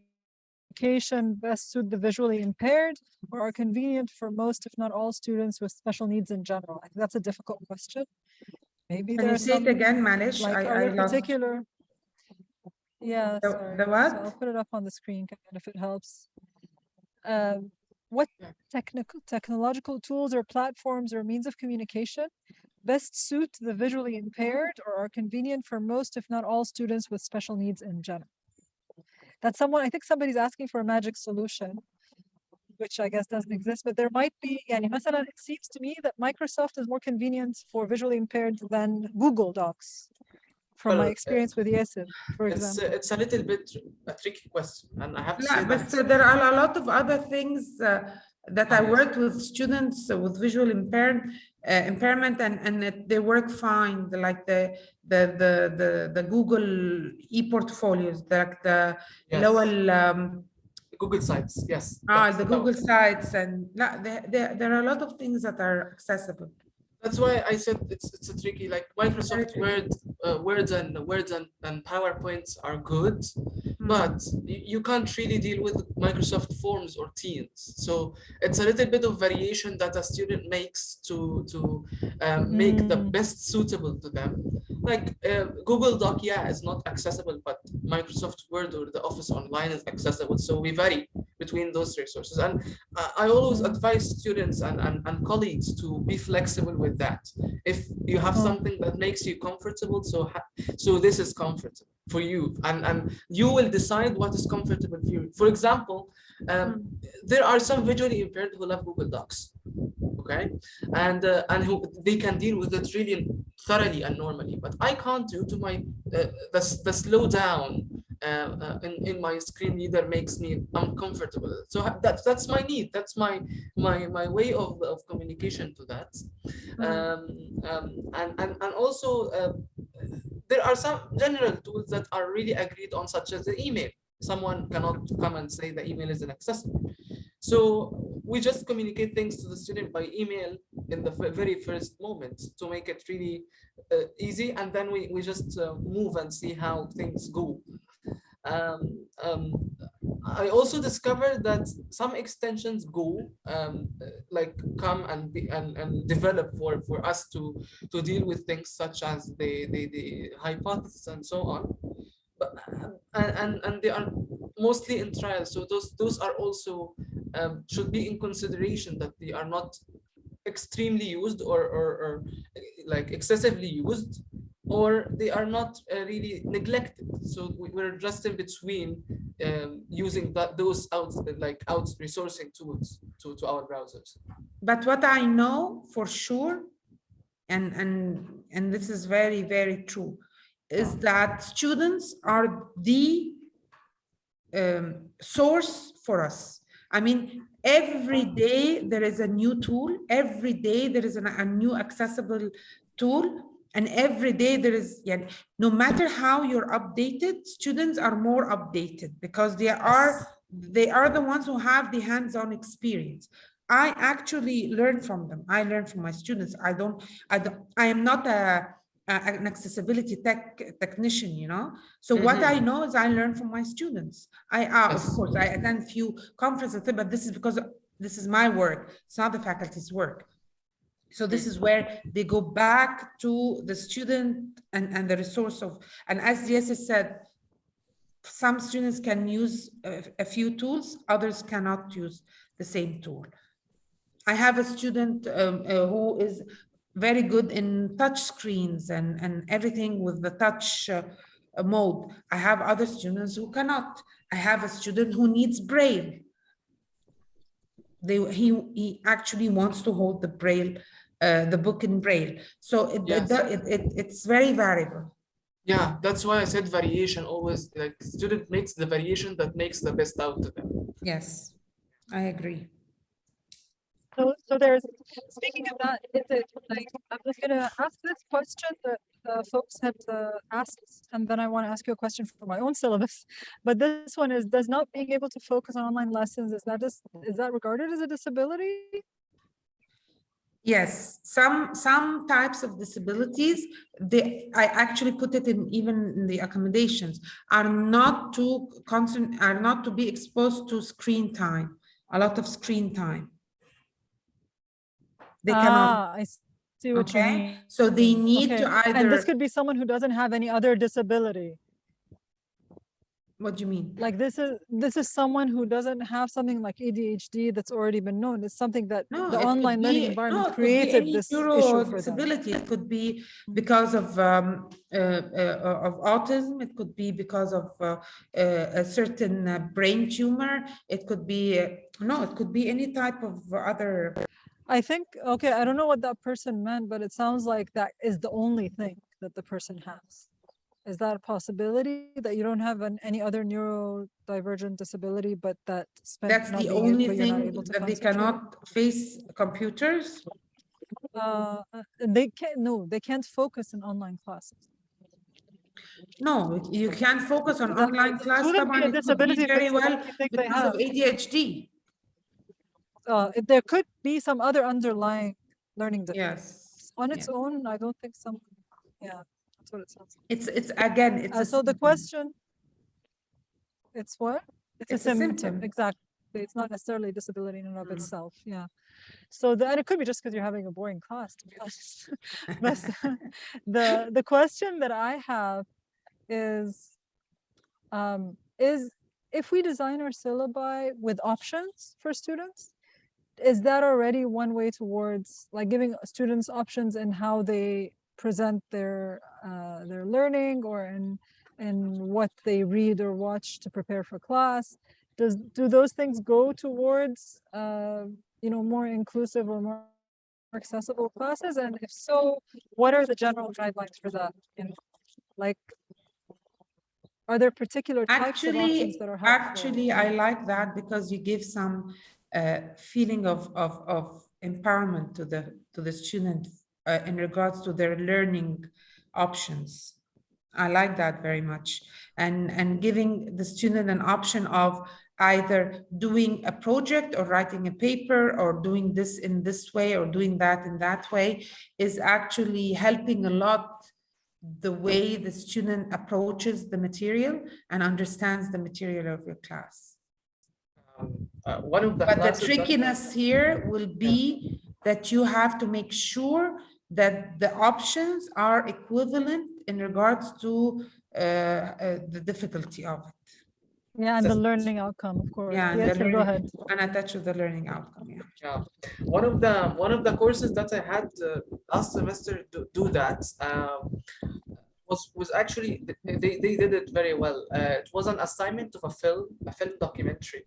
best suit the visually impaired or are convenient for most, if not all, students with special needs in general? I think that's a difficult question. Maybe Can you say it again, Manish? Like, I, I particular. Yeah, the, the what? So I'll put it up on the screen if it helps. Um, what technical technological tools or platforms or means of communication best suit the visually impaired or are convenient for most, if not all, students with special needs in general? That's someone, I think somebody's asking for a magic solution, which I guess doesn't exist, but there might be, يعني مثلا it seems to me that Microsoft is more convenient for visually impaired than Google Docs. From Well, my uh, experience with Yasser, for it's example. uh, it's a little bit a tricky question and i have to لا say بس that there are a lot of other things uh, that I Ah, yes. worked with students uh, with visual impaired uh, impairment and, and that they work fine, the- like the, the, the, the, the Google e-portfolios, like the Yes. Lowell, um, Google Sites, yes. ah, the. Google sites and, there, there, there are a lot of things that are accessible. That's why I said it's it's a tricky like Microsoft. Word, uh, words and words and, and PowerPoints are good, Hmm. but you, can't really deal with Microsoft Forms or Teams. So it's a little bit of variation that a student makes to to um, make the Mm. best suitable to them. Like uh, Google Doc, yeah, is not accessible, but Microsoft Word or the Office Online is accessible. So we vary between those resources. And I I always advise students and, and, and colleagues to be flexible with that. If you have Mm. something that makes you comfortable, so so this is comfortable for you, and and you will decide what is comfortable for you. For example, um, there are some visually impaired who love Google Docs, okay, and uh, and who they can deal with it really thoroughly and normally. But I can't due to my uh, the the slowdown uh, uh, in, in my screen reader makes me uncomfortable. So ha- that's that's my need. That's my my my way of, of communication to that. Um, um, and, and and also uh, there are some general tools that are really agreed on, such as the email. Someone cannot come and say the email is inaccessible. So we just communicate things to the student by email in the very first moment to make it really uh, easy, and then we, we just uh, move and see how things go. Um, um, I also discovered that some extensions go um, like come and be and, and develop for, for us to to deal with things such as the the, the hypothesis and so on. And, and they are mostly in trials, so those those are also um, should be in consideration that they are not extremely used or or, or like excessively used or they are not uh, really neglected. So we- we're just in between um, using that those out like out resourcing tools to, to our browsers. But what I know for sure, and and and this is very very true, is that students are the um, source for us. I mean, every day there is a new tool. Every day there is an, a new accessible tool. And every day there is, yeah, no matter how you're updated, students are more updated because they are they are the ones who have the hands-on experience. I actually learn from them. I learn from my students. I don't, I don't, I am not a, a- an accessibility tech technician, you know? So what I know is I learn from my students. I, uh, of course, I attend few conferences, but this is because this is my work. It's not the faculty's work. So this is where they go back to the student and, and the resource of, and as Jesse said, some students can use a, a few tools, others cannot use the same tool. I have a student um, uh, who is very good in touch screens and, and everything with the touch uh, mode. I have other students who cannot. I have a student who needs braille. They, he, he actually wants to hold the braille, uh, the book in braille. So it, it, Yes. it, it, it's very variable. Yeah, that's why I said variation always like student makes the variation that makes the best out of them. Yes, I agree. So, so there's, speaking of that, is it like, I'm just gonna ask this question that uh, folks had uh, asked, and then I want to ask you a question for my own syllabus. But this one is, does not being able to focus on online lessons, is that just, is that regarded as a disability? Yes, some, some types of disabilities, they, I actually put it in even in the accommodations, are not to are not to be exposed to screen time, a lot of screen time. They cannot, Ah, I s- see what you okay? mean. So they need Okay, to either. And this could be someone who doesn't have any other disability. what do you mean? Like this is, this is someone who doesn't have something like ADHD that's already been known. It's something that No, the online learning be- no, environment be created this issue for them. disability. It could be because of um, uh, uh, of autism. It could be because of uh, uh, a certain uh, brain tumor. It could be uh, no. It could be any type of other. I think, okay, I don't know what that person meant, but it sounds like that is the only thing that the person has. Is that a possibility that you don't have an, any other neurodivergent disability, but that that's the only thing that they cannot face computers? Uh, uh they can't, no, they can't focus in online classes. No, you can't focus on online classes. Be a disability very well because of ADHD. Uh, there could be some other underlying learning difficulty. Yes. On yeah. its own, I don't think some, yeah, that's what it sounds. like. It's, it's again, it's. Uh, a so the question, it's what? It's a It's a symptom, symptom. exactly. It's not necessarily a disability in and of Mhm. itself, yeah. So the, and it could be just because you're having a boring class, to be honest. But the, the question that I have is, um, is if we design our syllabi with options for students, is that already one way towards like giving students options in how they present their uh, their learning or in in what they read or watch to prepare for class? Does do those things go towards uh, you know more inclusive or more accessible classes? And if so, what are the general guidelines for that? Know, like, are there particular types of options that are helpful? actually, I like that because you give some uh, feeling of, of, of empowerment to the, to the student uh, in regards to their learning options. I like that very much. And, and giving the student an option of either doing a project or writing a paper or doing this in this way or doing that in that way is actually helping a lot the way the student approaches the material and understands the material of your class. Um, uh, one of the But the classes that- trickiness here will be that you have to make sure that the options are equivalent in regards to uh, uh, the difficulty of it Yeah, and the learning outcome, of course. Yeah, and the Yasser, go ahead. and attached to the learning outcome. Yeah. Yeah, one of the one of the courses that I had uh, last semester to do that um, was was actually they, they did it very well. Uh, it was an assignment of a film a film documentary,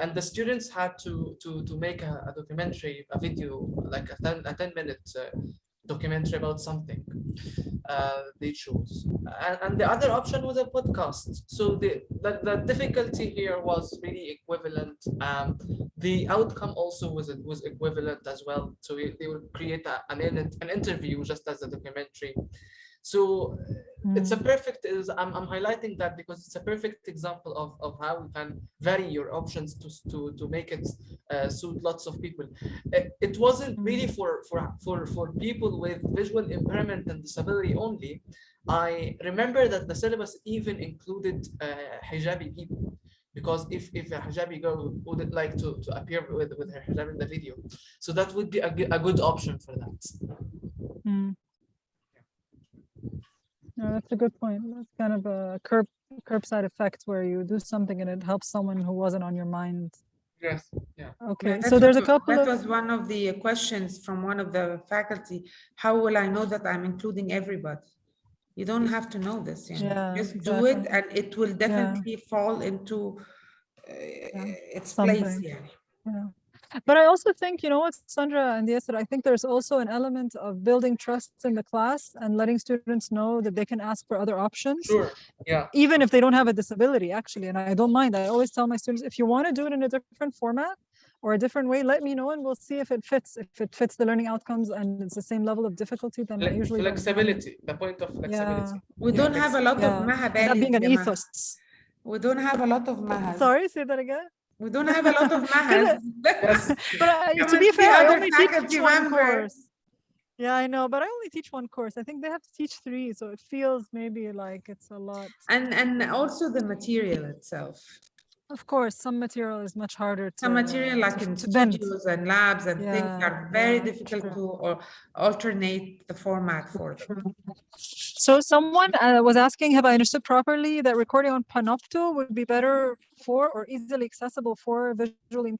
and the students had to to to make a, a documentary a video like a ten a ten minute uh, documentary about something uh, they chose, and, and the other option was a podcast. So the, the the difficulty here was really equivalent. Um, the outcome also was was equivalent as well. So they would create a, an an interview just as a documentary. So it's a perfect is I'm, I'm highlighting that because it's a perfect example of, of how we can vary your options to to to make it uh, suit lots of people. It, it wasn't really for for for for people with visual impairment and disability only. I remember that the syllabus even included uh, hijabi people because if if a hijabi girl would like to to appear with with her hijab in the video, so that would be a, a good option for that. Mm. No, that's a good point. That's kind of a curb curbside effect where you do something and it helps someone who wasn't on your mind. Yes. Yeah. Okay, Yeah, so there's a couple That of was one of the questions from one of the faculty. How will I know that I'm including everybody? You don't have to know this, you know, Yeah, just do it and it will definitely fall into uh, its place, yeah. Yeah. But I also think, you know what, Sandra and yes, I think there's also an element of building trust in the class and letting students know that they can ask for other options. Sure. Yeah. even if they don't have a disability actually and i don't mind i always tell my students if you want to do it in a different format or a different way let me know and we'll see if it fits if it fits the learning outcomes and it's the same level of difficulty then i Fle- usually flexibility, the point of flexibility. Yeah. We Yeah, don't have a lot of yeah that being an ethos We don't have a lot of mahas. sorry say that again We don't have a lot of mahas. Yes. but uh, I, to be fair i only teach one course yeah i know but i only teach one course i think they have to teach three so it feels maybe like it's a lot And, and also the material itself. Of course some material is much harder to Some material like in to bend. studios and labs and things are very yeah, difficult true. to or alternate the format for them. So someone uh, was asking, have I understood properly that recording on Panopto would be better for or easily accessible for visually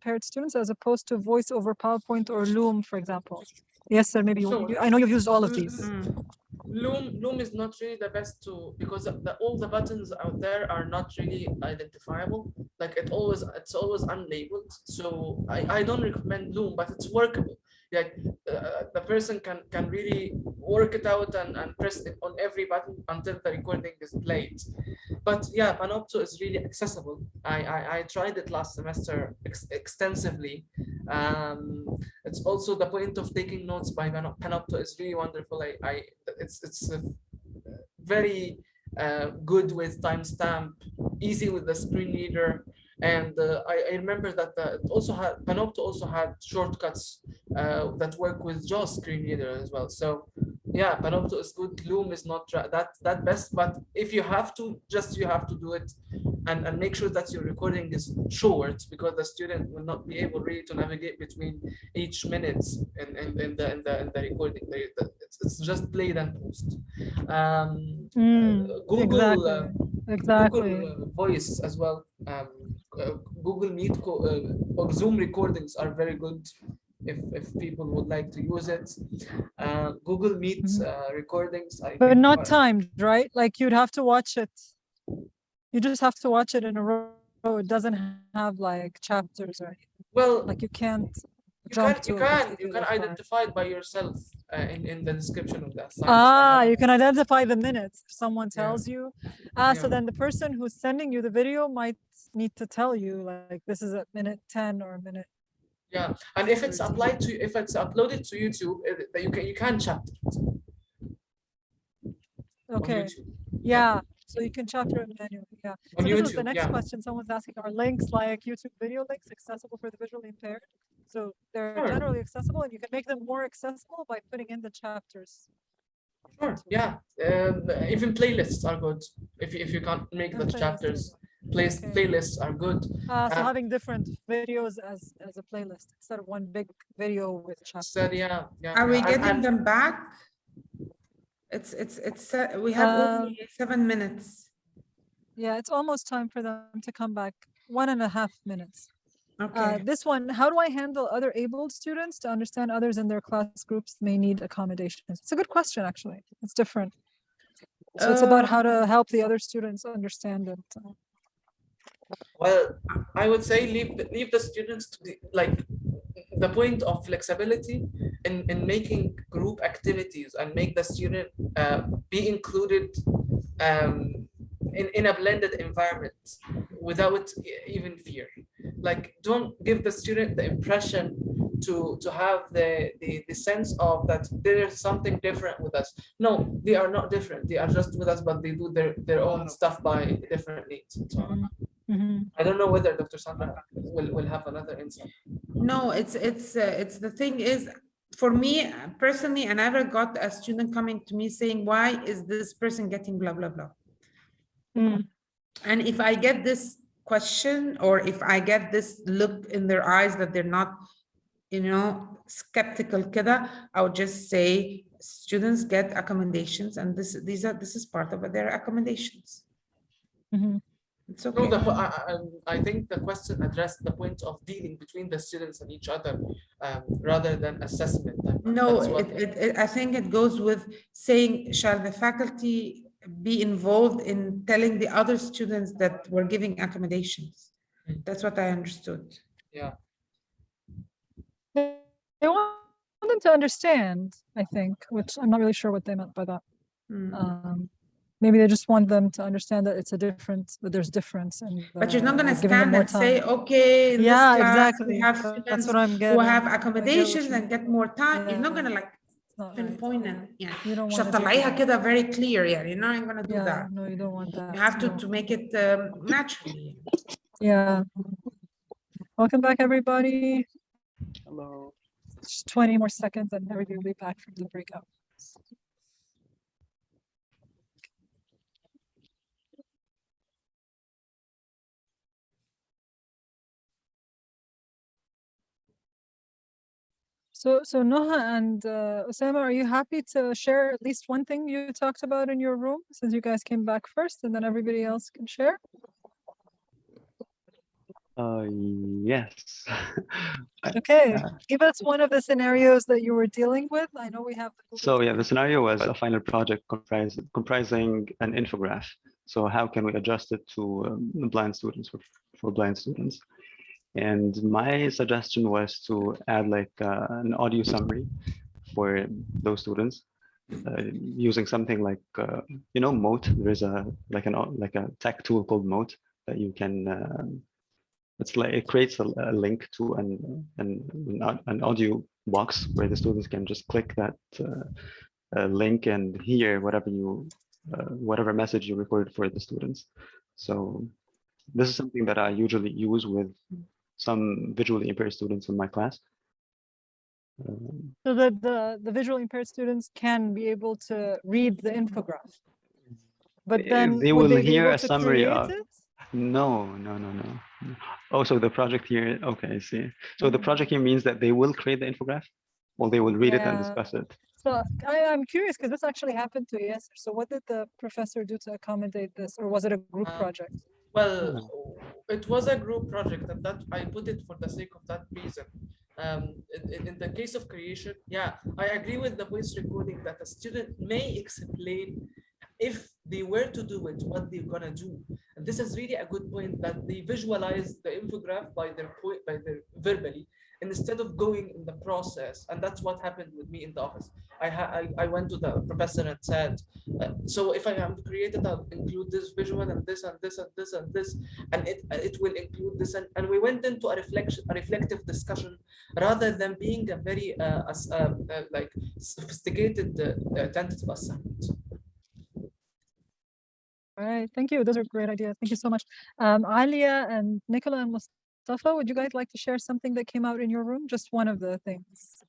impaired students as opposed to voice over PowerPoint or Loom, for example? Yasser, maybe you- I know you've used all of these. Mm. Loom, Loom is not really the best tool because the, all the buttons out there are not really identifiable. Like it always, it's always unlabeled. So I, I don't recommend Loom, but it's workable. Like uh, the person can can really work it out and, and press it on every button until the recording is played. But yeah, Panopto is really accessible. I I, I tried it last semester ex extensively. Um, it's also the point of taking notes by Panopto is really wonderful. I, I it's it's a very uh, good with timestamp, easy with the screen reader. And uh, I, I remember that uh, it also had Panopto also had shortcuts uh, that work with JAWS screen reader as well. So yeah, Panopto is good. Loom is not that that best, but if you have to, just you have to do it and, and make sure that your recording is short because the student will not be able really to navigate between each minute in, in, in the in the in the recording. It's, just played and post. Um, Mm, uh, Google. exactly. uh, Exactly. Google uh, Voice as well. Um, uh, Google Meet co- uh, or Zoom recordings are very good if, if people would like to use it. Uh, Google Meet Mhm. uh, recordings. I But not are- timed, right? Like you'd have to watch it. You just have to watch it in a row. It doesn't have like chapters or anything. Well, Like you can't you can you can you can identify it by yourself uh, in in the description of the assignment. Ah, you can identify the minutes. If someone Yeah. tells you. Ah, so then the person who's sending you the video might need to tell you like this is at minute 10 or a minute. Yeah, and if it's applied to if it's uploaded to YouTube, it, you can you can chapter it Okay. YouTube. Yeah. So you can chapter it manually. Yeah. On So this was the next yeah. question someone's asking, are links like YouTube video links accessible for the visually impaired? So they're Sure. generally accessible and you can make them more accessible by putting in the chapters. Sure, yeah. Um, even playlists are good if you, if you can't make Oh, the chapters. good. Place Okay. playlists are good. Uh, so Uh, having different videos as, as a playlist instead of one big video with chapters. Said yeah, yeah. Are we and- getting and- them back? It's, it's, it's, uh, we have Um, only seven minutes. Yeah, it's almost time for them to come back. One and a half minutes. Uh, Okay. this one, how do I handle other abled students to understand others in their class groups may need accommodations? It's a good question, actually. It's different. So it's about how to help the other students understand it. uh, Well, I would say leave the, leave the students to the like the point of flexibility in, in making group activities and make the student uh, be included um, in, in a blended environment without even fear. Like don't give the student the impression to to have the, the the sense of that there's something different with us. No, they are not different. They are just with us, but they do their their own stuff by different needs. And so on. mhm. I don't know whether Dr. Sandra will, will have another insight. No, it's, it's, uh, it's, the thing is, for me uh, personally, I never got a student coming to me saying, why is this person getting blah, blah, blah? Mm. And if I get this question, or if I get this look in their eyes that they're not, you know, skeptical kida, I would just say, students get accommodations and this, these are, this is part of their accommodations. Mhm. It's No, the, I, I- I think the question addressed the point of dealing between the students and each other um, rather than assessment. No, it, it, it- I think it goes with saying, shall the faculty be involved in telling the other students that we're giving accommodations? Mm. That's what I understood. Yeah. They want them to understand, I think, which I'm not really sure what they meant by that. Mm. Um, maybe they just want them to understand that it's a difference that there's difference and but you're not going uh, to stand and say okay yeah exactly. that's what i'm getting who have accommodations and get more time yeah. you're not going to like pinpoint and yeah. You don't want to do very clear yeah you're not going to do yeah, that. no you don't want that you have to no. to make it um, naturally. Yeah. Welcome back everybody. Hello. Just 20 more seconds and everybody will be back from the breakout. So, so Noha and uh, Osama, are you happy to share at least one thing you talked about in your room since you guys came back first and then everybody else can share? Uh, yes. Okay, Uh, give us one of the scenarios that you were dealing with. I know we have. the So yeah, the scenario was a final project comprising an infograph. So how can we adjust it to um, blind students for, for blind students? And my suggestion was to add like uh, an audio summary for those students uh, using something like uh, you know Mote. There's a like an like a tech tool called Mote that you can uh, it's like it creates a, a link to an, an an audio box where the students can just click that uh, uh, link and hear whatever you whatever message you recorded for the students. So this is something that I usually use with some visually impaired students in my class. Um, So the, the, the visually impaired students can be able to read the infograph. But then they will be hear a summary of- it? No, no, no, no. no. Oh, so the project here, okay, I see. So the Mhm. project here means that they will create the infograph? Well, they will read it and discuss it. So I, I'm curious because this actually happened to Yasser. So what did the professor do to accommodate this? Or was it a group Um, project? Well, it was a group project and that I put it for the sake of that reason. Um, in, in- in the case of creation, yeah, I agree with the voice recording that a student may explain if they were to do it, what they're gonna do. And this is really a good point that they visualize the infograph by their point, by their verbally, instead of going in the process. And that's what happened with me in the office. I I, I went to the professor and said, uh, so if I am created, I'll include this visual and this and this and this and this, and it it will include this. And, and we went into a reflection, a reflective discussion, rather than being a very uh, uh, uh, like sophisticated uh, uh, tentative assignment. All right, thank you. Those are great ideas. Thank you so much. Um, Alia and Nicola and would you guys like to share something that came out in your room? Just one of the things.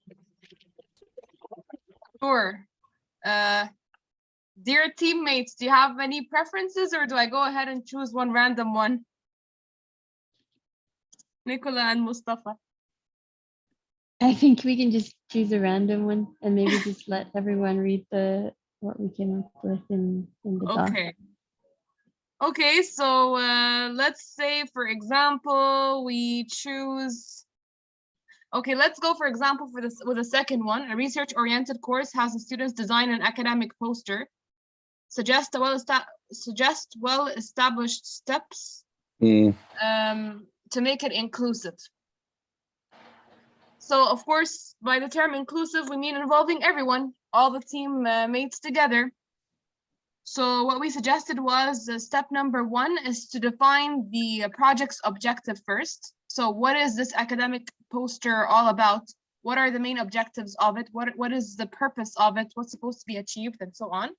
Sure. Uh, dear teammates, do you have any preferences or do I go ahead and choose one random one? Nicola and Mustafa. I think we can just choose a random one and maybe just let everyone read the what we came up with in in the doc. Okay. So uh, let's say, for example, we choose. Okay, let's go, for example, for this with a second one. A research-oriented course has the students design an academic poster, suggest a well suggest well-established steps um, to make it inclusive. So of course, by the term inclusive, we mean involving everyone, all the team uh, mates together. So what we suggested was uh, step number one is to define the project's objective first. So what is this academic poster all about? What are the main objectives of it? What, what is the purpose of it? What's supposed to be achieved and so on.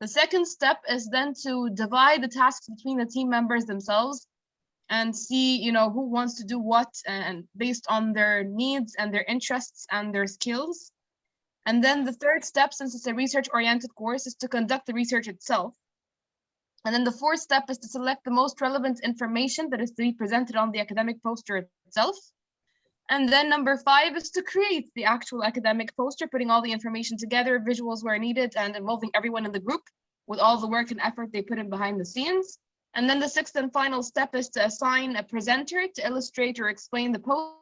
The second step is then to divide the tasks between the team members themselves and see, you know, who wants to do what and based on their needs and their interests and their skills. And then the third step, since it's a research-oriented course, is to conduct the research itself. And then the fourth step is to select the most relevant information that is to be presented on the academic poster itself. And then number five is to create the actual academic poster, putting all the information together, visuals where needed, and involving everyone in the group with all the work and effort they put in behind the scenes. And then the sixth and final step is to assign a presenter to illustrate or explain the post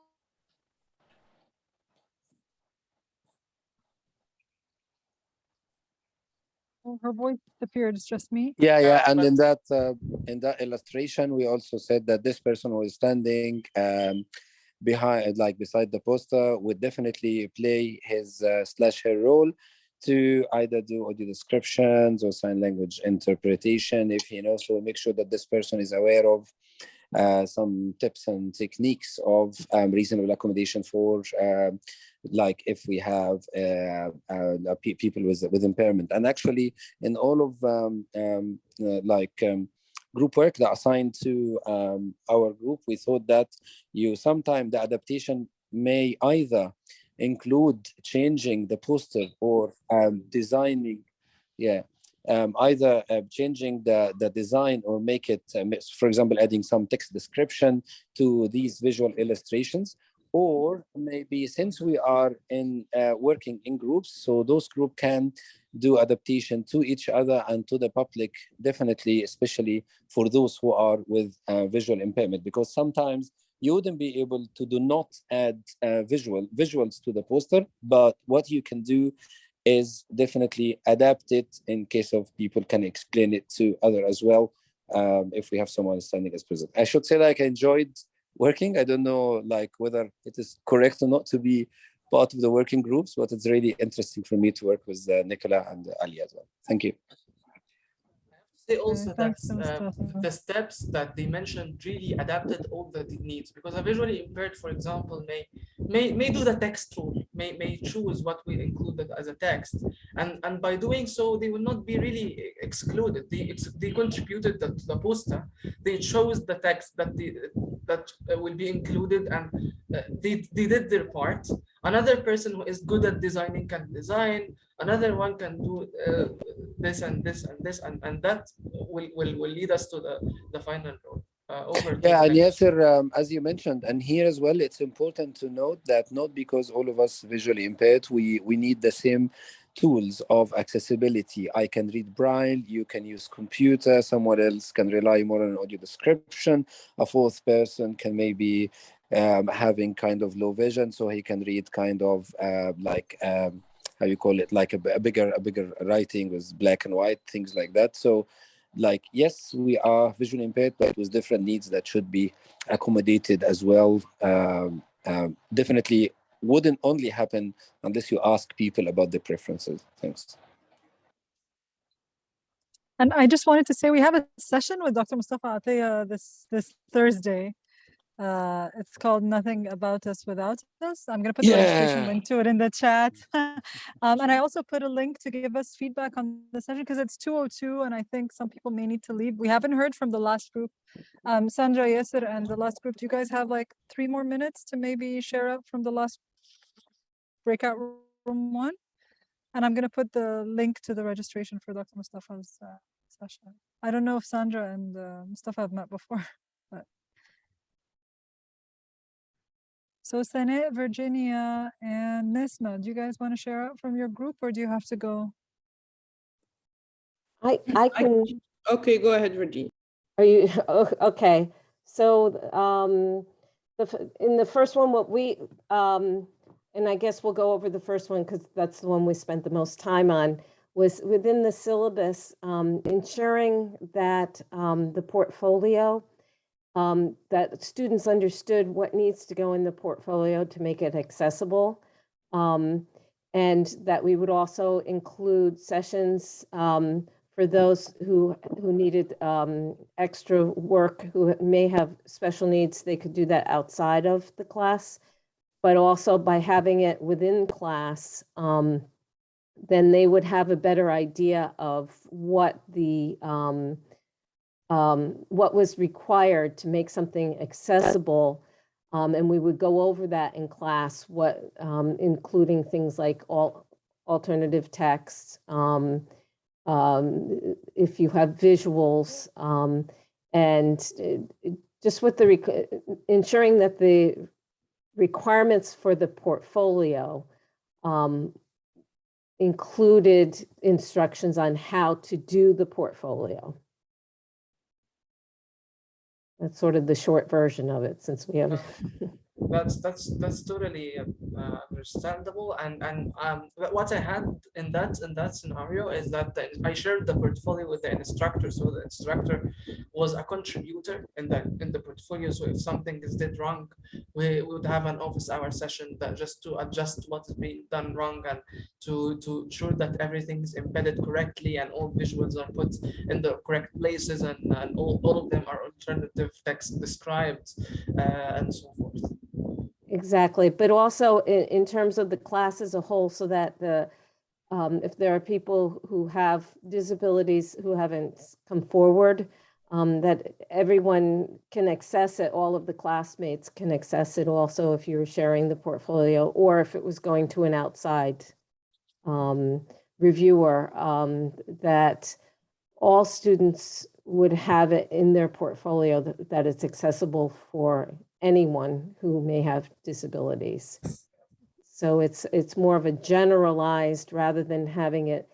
Her voice disappeared. It's just me. Yeah, yeah, Uh, and in that uh, in that illustration, we also said that this person was standing um, behind, like beside the poster, would definitely play his uh, slash her role to either do audio descriptions or sign language interpretation if he knows. So make sure that this person is aware of some tips and techniques of um, reasonable accommodation for um, like if we have uh, uh, people with with impairment. And actually in all of um, um, uh, like um, group work that assigned to um, our group we thought that you sometime the adaptation may either include changing the poster or um, designing yeah um, either uh, changing the, the design or make it, um, for example, adding some text description to these visual illustrations, or maybe since we are in uh, working in groups, so those group can do adaptation to each other and to the public, definitely, especially for those who are with uh, visual impairment, because sometimes you wouldn't be able to do not add uh, visual visuals to the poster, but what you can do is definitely adapt it in case of people can explain it to other as well um, if we have someone standing as present. I should say like I enjoyed working. I don't know like whether it is correct or not to be part of the working groups, but it's really interesting for me to work with uh, Nicola and Ali as well. Thank you. I have to say also that uh, the steps that they mentioned really adapted all the needs because a visually impaired, for example, may may may do the text rule, may may choose what we included as a text, and and by doing so, they will not be really excluded. They ex- they contributed the, to the poster. They chose the text that they, that uh, will be included, and uh, they they did their part. Another person who is good at designing can design. Another one can do uh, this and this and this, and and that will will will lead us to the the final role. Uh, Yeah, and. Yasser, um, as you mentioned, and here as well, it's important to note that not because all of us visually impaired, we we need the same tools of accessibility. I can read Braille, you can use computer, someone else can rely more on audio description, a fourth person can maybe um, having kind of low vision, so he can read kind of uh, like um, how you call it, like a, a bigger a bigger writing with black and white things like that. So like yes we are visually impaired but with different needs that should be accommodated as well um, um, definitely wouldn't only happen unless you ask people about their preferences thanks And I just wanted to say we have a session with Dr. Mustafa Ataya this this Thursday. Uh, it's called Nothing About Us Without Us. I'm gonna put the registration link to it in the chat. um, and I also put a link to give us feedback on the session because it's 202 and I think some people may need to leave. We haven't heard from the last group. Um, Sandra, Yasser, and the last group. Do you guys have like three more minutes to maybe share up from the last breakout room one? And I'm gonna put the link to the registration for Dr. Mustafa's uh, session. I don't know if Sandra and uh, Mustafa have met before, but. So Sene, Virginia, and Nisma, do you guys want to share out from your group or do you have to go? I, I can, Okay, go ahead, Regina. are you, oh, okay. So, um, the, in the first one, what we, um, and I guess we'll go over the first one because that's the one we spent the most time on, was within the syllabus, um, ensuring that, um, the portfolio, um, that students understood what needs to go in the portfolio to make it accessible. Um, and that we would also include sessions, um, for those who, who needed um, extra work, who may have special needs, they could do that outside of the class. But also by having it within class, um, then they would have a better idea of what the, um, what was required to make something accessible. Um, and we would go over that in class, what, um, including things like all alternative text, um, um, if you have visuals, um, and uh, just with the, ensuring that the requirements for the portfolio included instructions on how to do the portfolio. That's sort of the short version of it, since we have, oh. that's that's that's totally uh, understandable. And and um what i had in that in that scenario is that the- i shared the portfolio with the instructor. So the instructor was a contributor in the in the portfolio. So if something is did wrong we would have an office hour session that just to adjust what is being done wrong and to to ensure that everything is embedded correctly and all visuals are put in the correct places and, and all, all of them are alternative text described uh, and so forth Exactly, but also in, in terms of the class as a whole, so that the, um, if there are people who have disabilities who haven't come forward, um, that everyone can access it, all of the classmates can access it also if you're sharing the portfolio, or if it was going to an outside um, reviewer, um, that all students would have it in their portfolio, that, that it's accessible for anyone who may have disabilities. So it's, it's more of a generalized rather than having it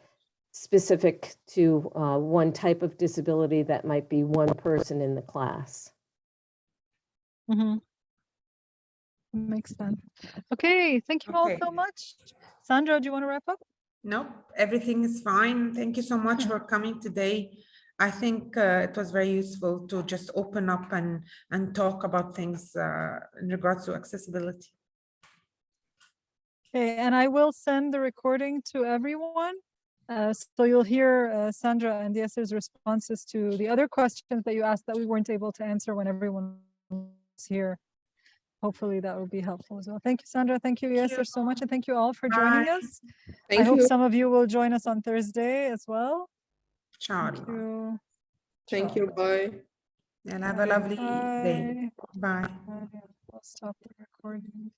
specific to uh, one type of disability that might be one person in the class. Mm -hmm. Makes sense. Okay, thank you all so much. Sandra, do you want to wrap up? Nope, everything is fine. Thank you so much for coming today. I think uh, it was very useful to just open up and, and talk about things uh, in regards to accessibility. Okay, and I will send the recording to everyone. Uh, so you'll hear uh, Sandra and Yasser's responses to the other questions that you asked that we weren't able to answer when everyone was here. Hopefully that will be helpful as well. Thank you, Sandra. Thank you, Thank you. Yasser, so much. And thank you all for joining Bye. us. I Thank hope some of you will join us on Thursday as well. Thank you. Thank you. Bye. And have a lovely day. Bye. Bye. Bye. I'll stop the recording.